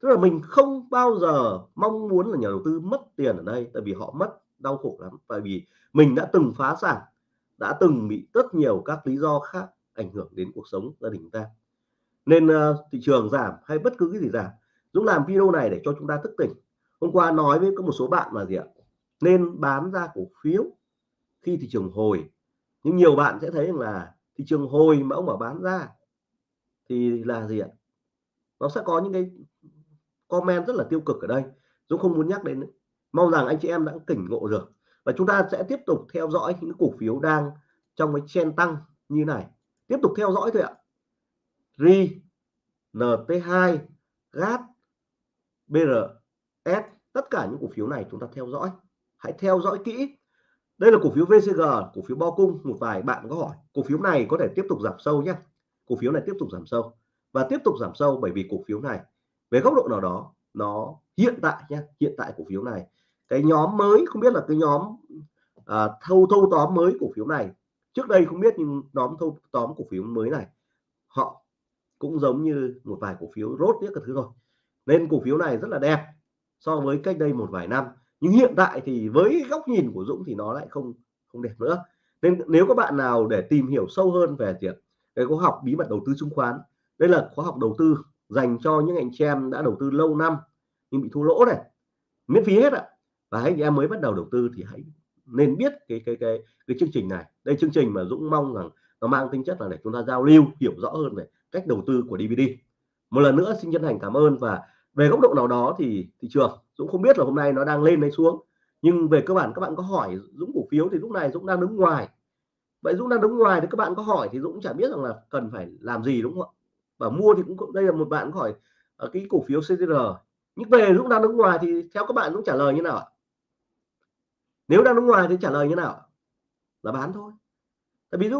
Tức là mình không bao giờ mong muốn là nhà đầu tư mất tiền ở đây, tại vì họ mất đau khổ lắm. Tại vì mình đã từng phá sản đã từng bị rất nhiều các lý do khác ảnh hưởng đến cuộc sống gia đình ta. Nên uh, thị trường giảm hay bất cứ cái gì giảm Dũng làm video này để cho chúng ta thức tỉnh. Hôm qua nói với có một số bạn là gì ạ? Nên bán ra cổ phiếu khi thị trường hồi. Nhưng nhiều bạn sẽ thấy rằng là thị trường hồi mà ông bảo bán ra thì là gì ạ? Nó sẽ có những cái comment rất là tiêu cực ở đây. Dũng không muốn nhắc đến nữa mong rằng anh chị em đã tỉnh ngộ được. Và chúng ta sẽ tiếp tục theo dõi những cổ phiếu đang trong cái chen tăng như này. Tiếp tục theo dõi thôi ạ. RI NT2 GAT BRS tất cả những cổ phiếu này chúng ta theo dõi. Hãy theo dõi kỹ. Đây là cổ phiếu VCG cổ phiếu bo cung. Một vài bạn có hỏi, cổ phiếu này có thể tiếp tục giảm sâu nhé cổ phiếu này tiếp tục giảm sâu và tiếp tục giảm sâu bởi vì cổ phiếu này, về góc độ nào đó nó hiện tại nhé hiện tại cổ phiếu này. Cái nhóm mới không biết là cái nhóm à, thâu thâu tóm mới cổ phiếu này. Trước đây không biết nhưng nhóm thâu tóm cổ phiếu mới này họ cũng giống như một vài cổ phiếu rốt biết các thứ rồi nên cổ phiếu này rất là đẹp so với cách đây một vài năm. Nhưng hiện tại thì với góc nhìn của Dũng thì nó lại không không đẹp nữa. Nên nếu các bạn nào để tìm hiểu sâu hơn về việc cái khóa học bí mật đầu tư chứng khoán đây là khóa học đầu tư dành cho những anh chị em đã đầu tư lâu năm, nhưng bị thua lỗ này, miễn phí hết ạ. Và anh em mới bắt đầu đầu tư thì hãy nên biết cái cái cái cái chương trình này. Đây chương trình mà Dũng mong rằng nó mang tính chất là để chúng ta giao lưu, hiểu rõ hơn về cách đầu tư của DVD một lần nữa xin chân thành cảm ơn và về góc độ nào đó thì thị trường, Dũng không biết là hôm nay nó đang lên hay xuống. Nhưng về cơ bản các bạn có hỏi Dũng cổ phiếu thì lúc này Dũng đang đứng ngoài. Vậy Dũng đang đứng ngoài thì các bạn có hỏi thì Dũng chả biết rằng là cần phải làm gì, đúng không ạ? Và mua thì cũng đây là một bạn hỏi ở cái cổ phiếu CTR nhưng về lúc đang đứng ngoài thì theo các bạn cũng trả lời như nào nếu đang đứng ngoài thì trả lời như nào là bán thôi. Tại vì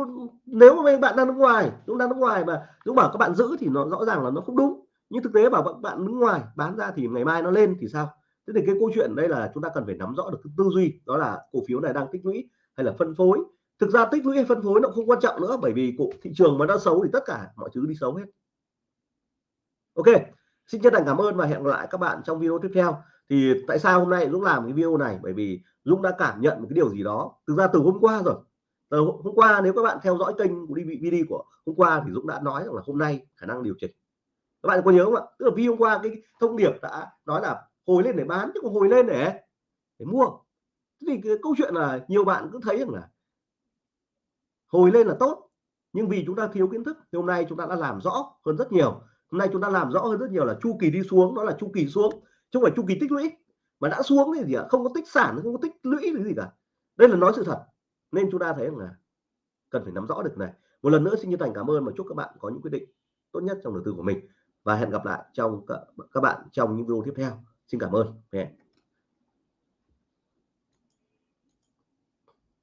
nếu mà bạn đang đứng ngoài, lúc đang đứng ngoài mà, lúc bảo các bạn giữ thì nó rõ ràng là nó không đúng. Nhưng thực tế bảo các bạn đứng ngoài bán ra thì ngày mai nó lên thì sao? Thế thì cái câu chuyện đây là chúng ta cần phải nắm rõ được cái tư duy, đó là cổ phiếu này đang tích lũy hay là phân phối. Thực ra tích lũy hay phân phối nó không quan trọng nữa, bởi vì cổ, thị trường mà nó xấu thì tất cả mọi thứ đi xấu hết ok, xin chân thành cảm ơn và hẹn gặp lại các bạn trong video tiếp theo. Thì tại sao hôm nay Dũng làm cái video này? Bởi vì Dũng đã cảm nhận một cái điều gì đó. Thực ra từ hôm qua rồi. Từ hôm qua nếu các bạn theo dõi kênh của DVD của hôm qua thì Dũng đã nói rằng là hôm nay khả năng điều chỉnh. Các bạn có nhớ không ạ? Tức là vì hôm qua cái thông điệp đã nói là hồi lên để bán, chứ không hồi lên để để mua. Thì cái câu chuyện là nhiều bạn cứ thấy rằng là hồi lên là tốt, nhưng vì chúng ta thiếu kiến thức, thì hôm nay chúng ta đã làm rõ hơn rất nhiều hôm nay chúng ta làm rõ hơn rất nhiều là chu kỳ đi xuống, đó là chu kỳ xuống. Chứ không phải chu kỳ tích lũy, mà đã xuống thì gì ạ? Không có tích sản, không có tích lũy cái gì cả. Đây là nói sự thật. Nên chúng ta thấy là cần phải nắm rõ được này. Một lần nữa xin chân thành cảm ơn và chúc các bạn có những quyết định tốt nhất trong đầu tư của mình. Và hẹn gặp lại trong các bạn trong những video tiếp theo. Xin cảm ơn. Yeah.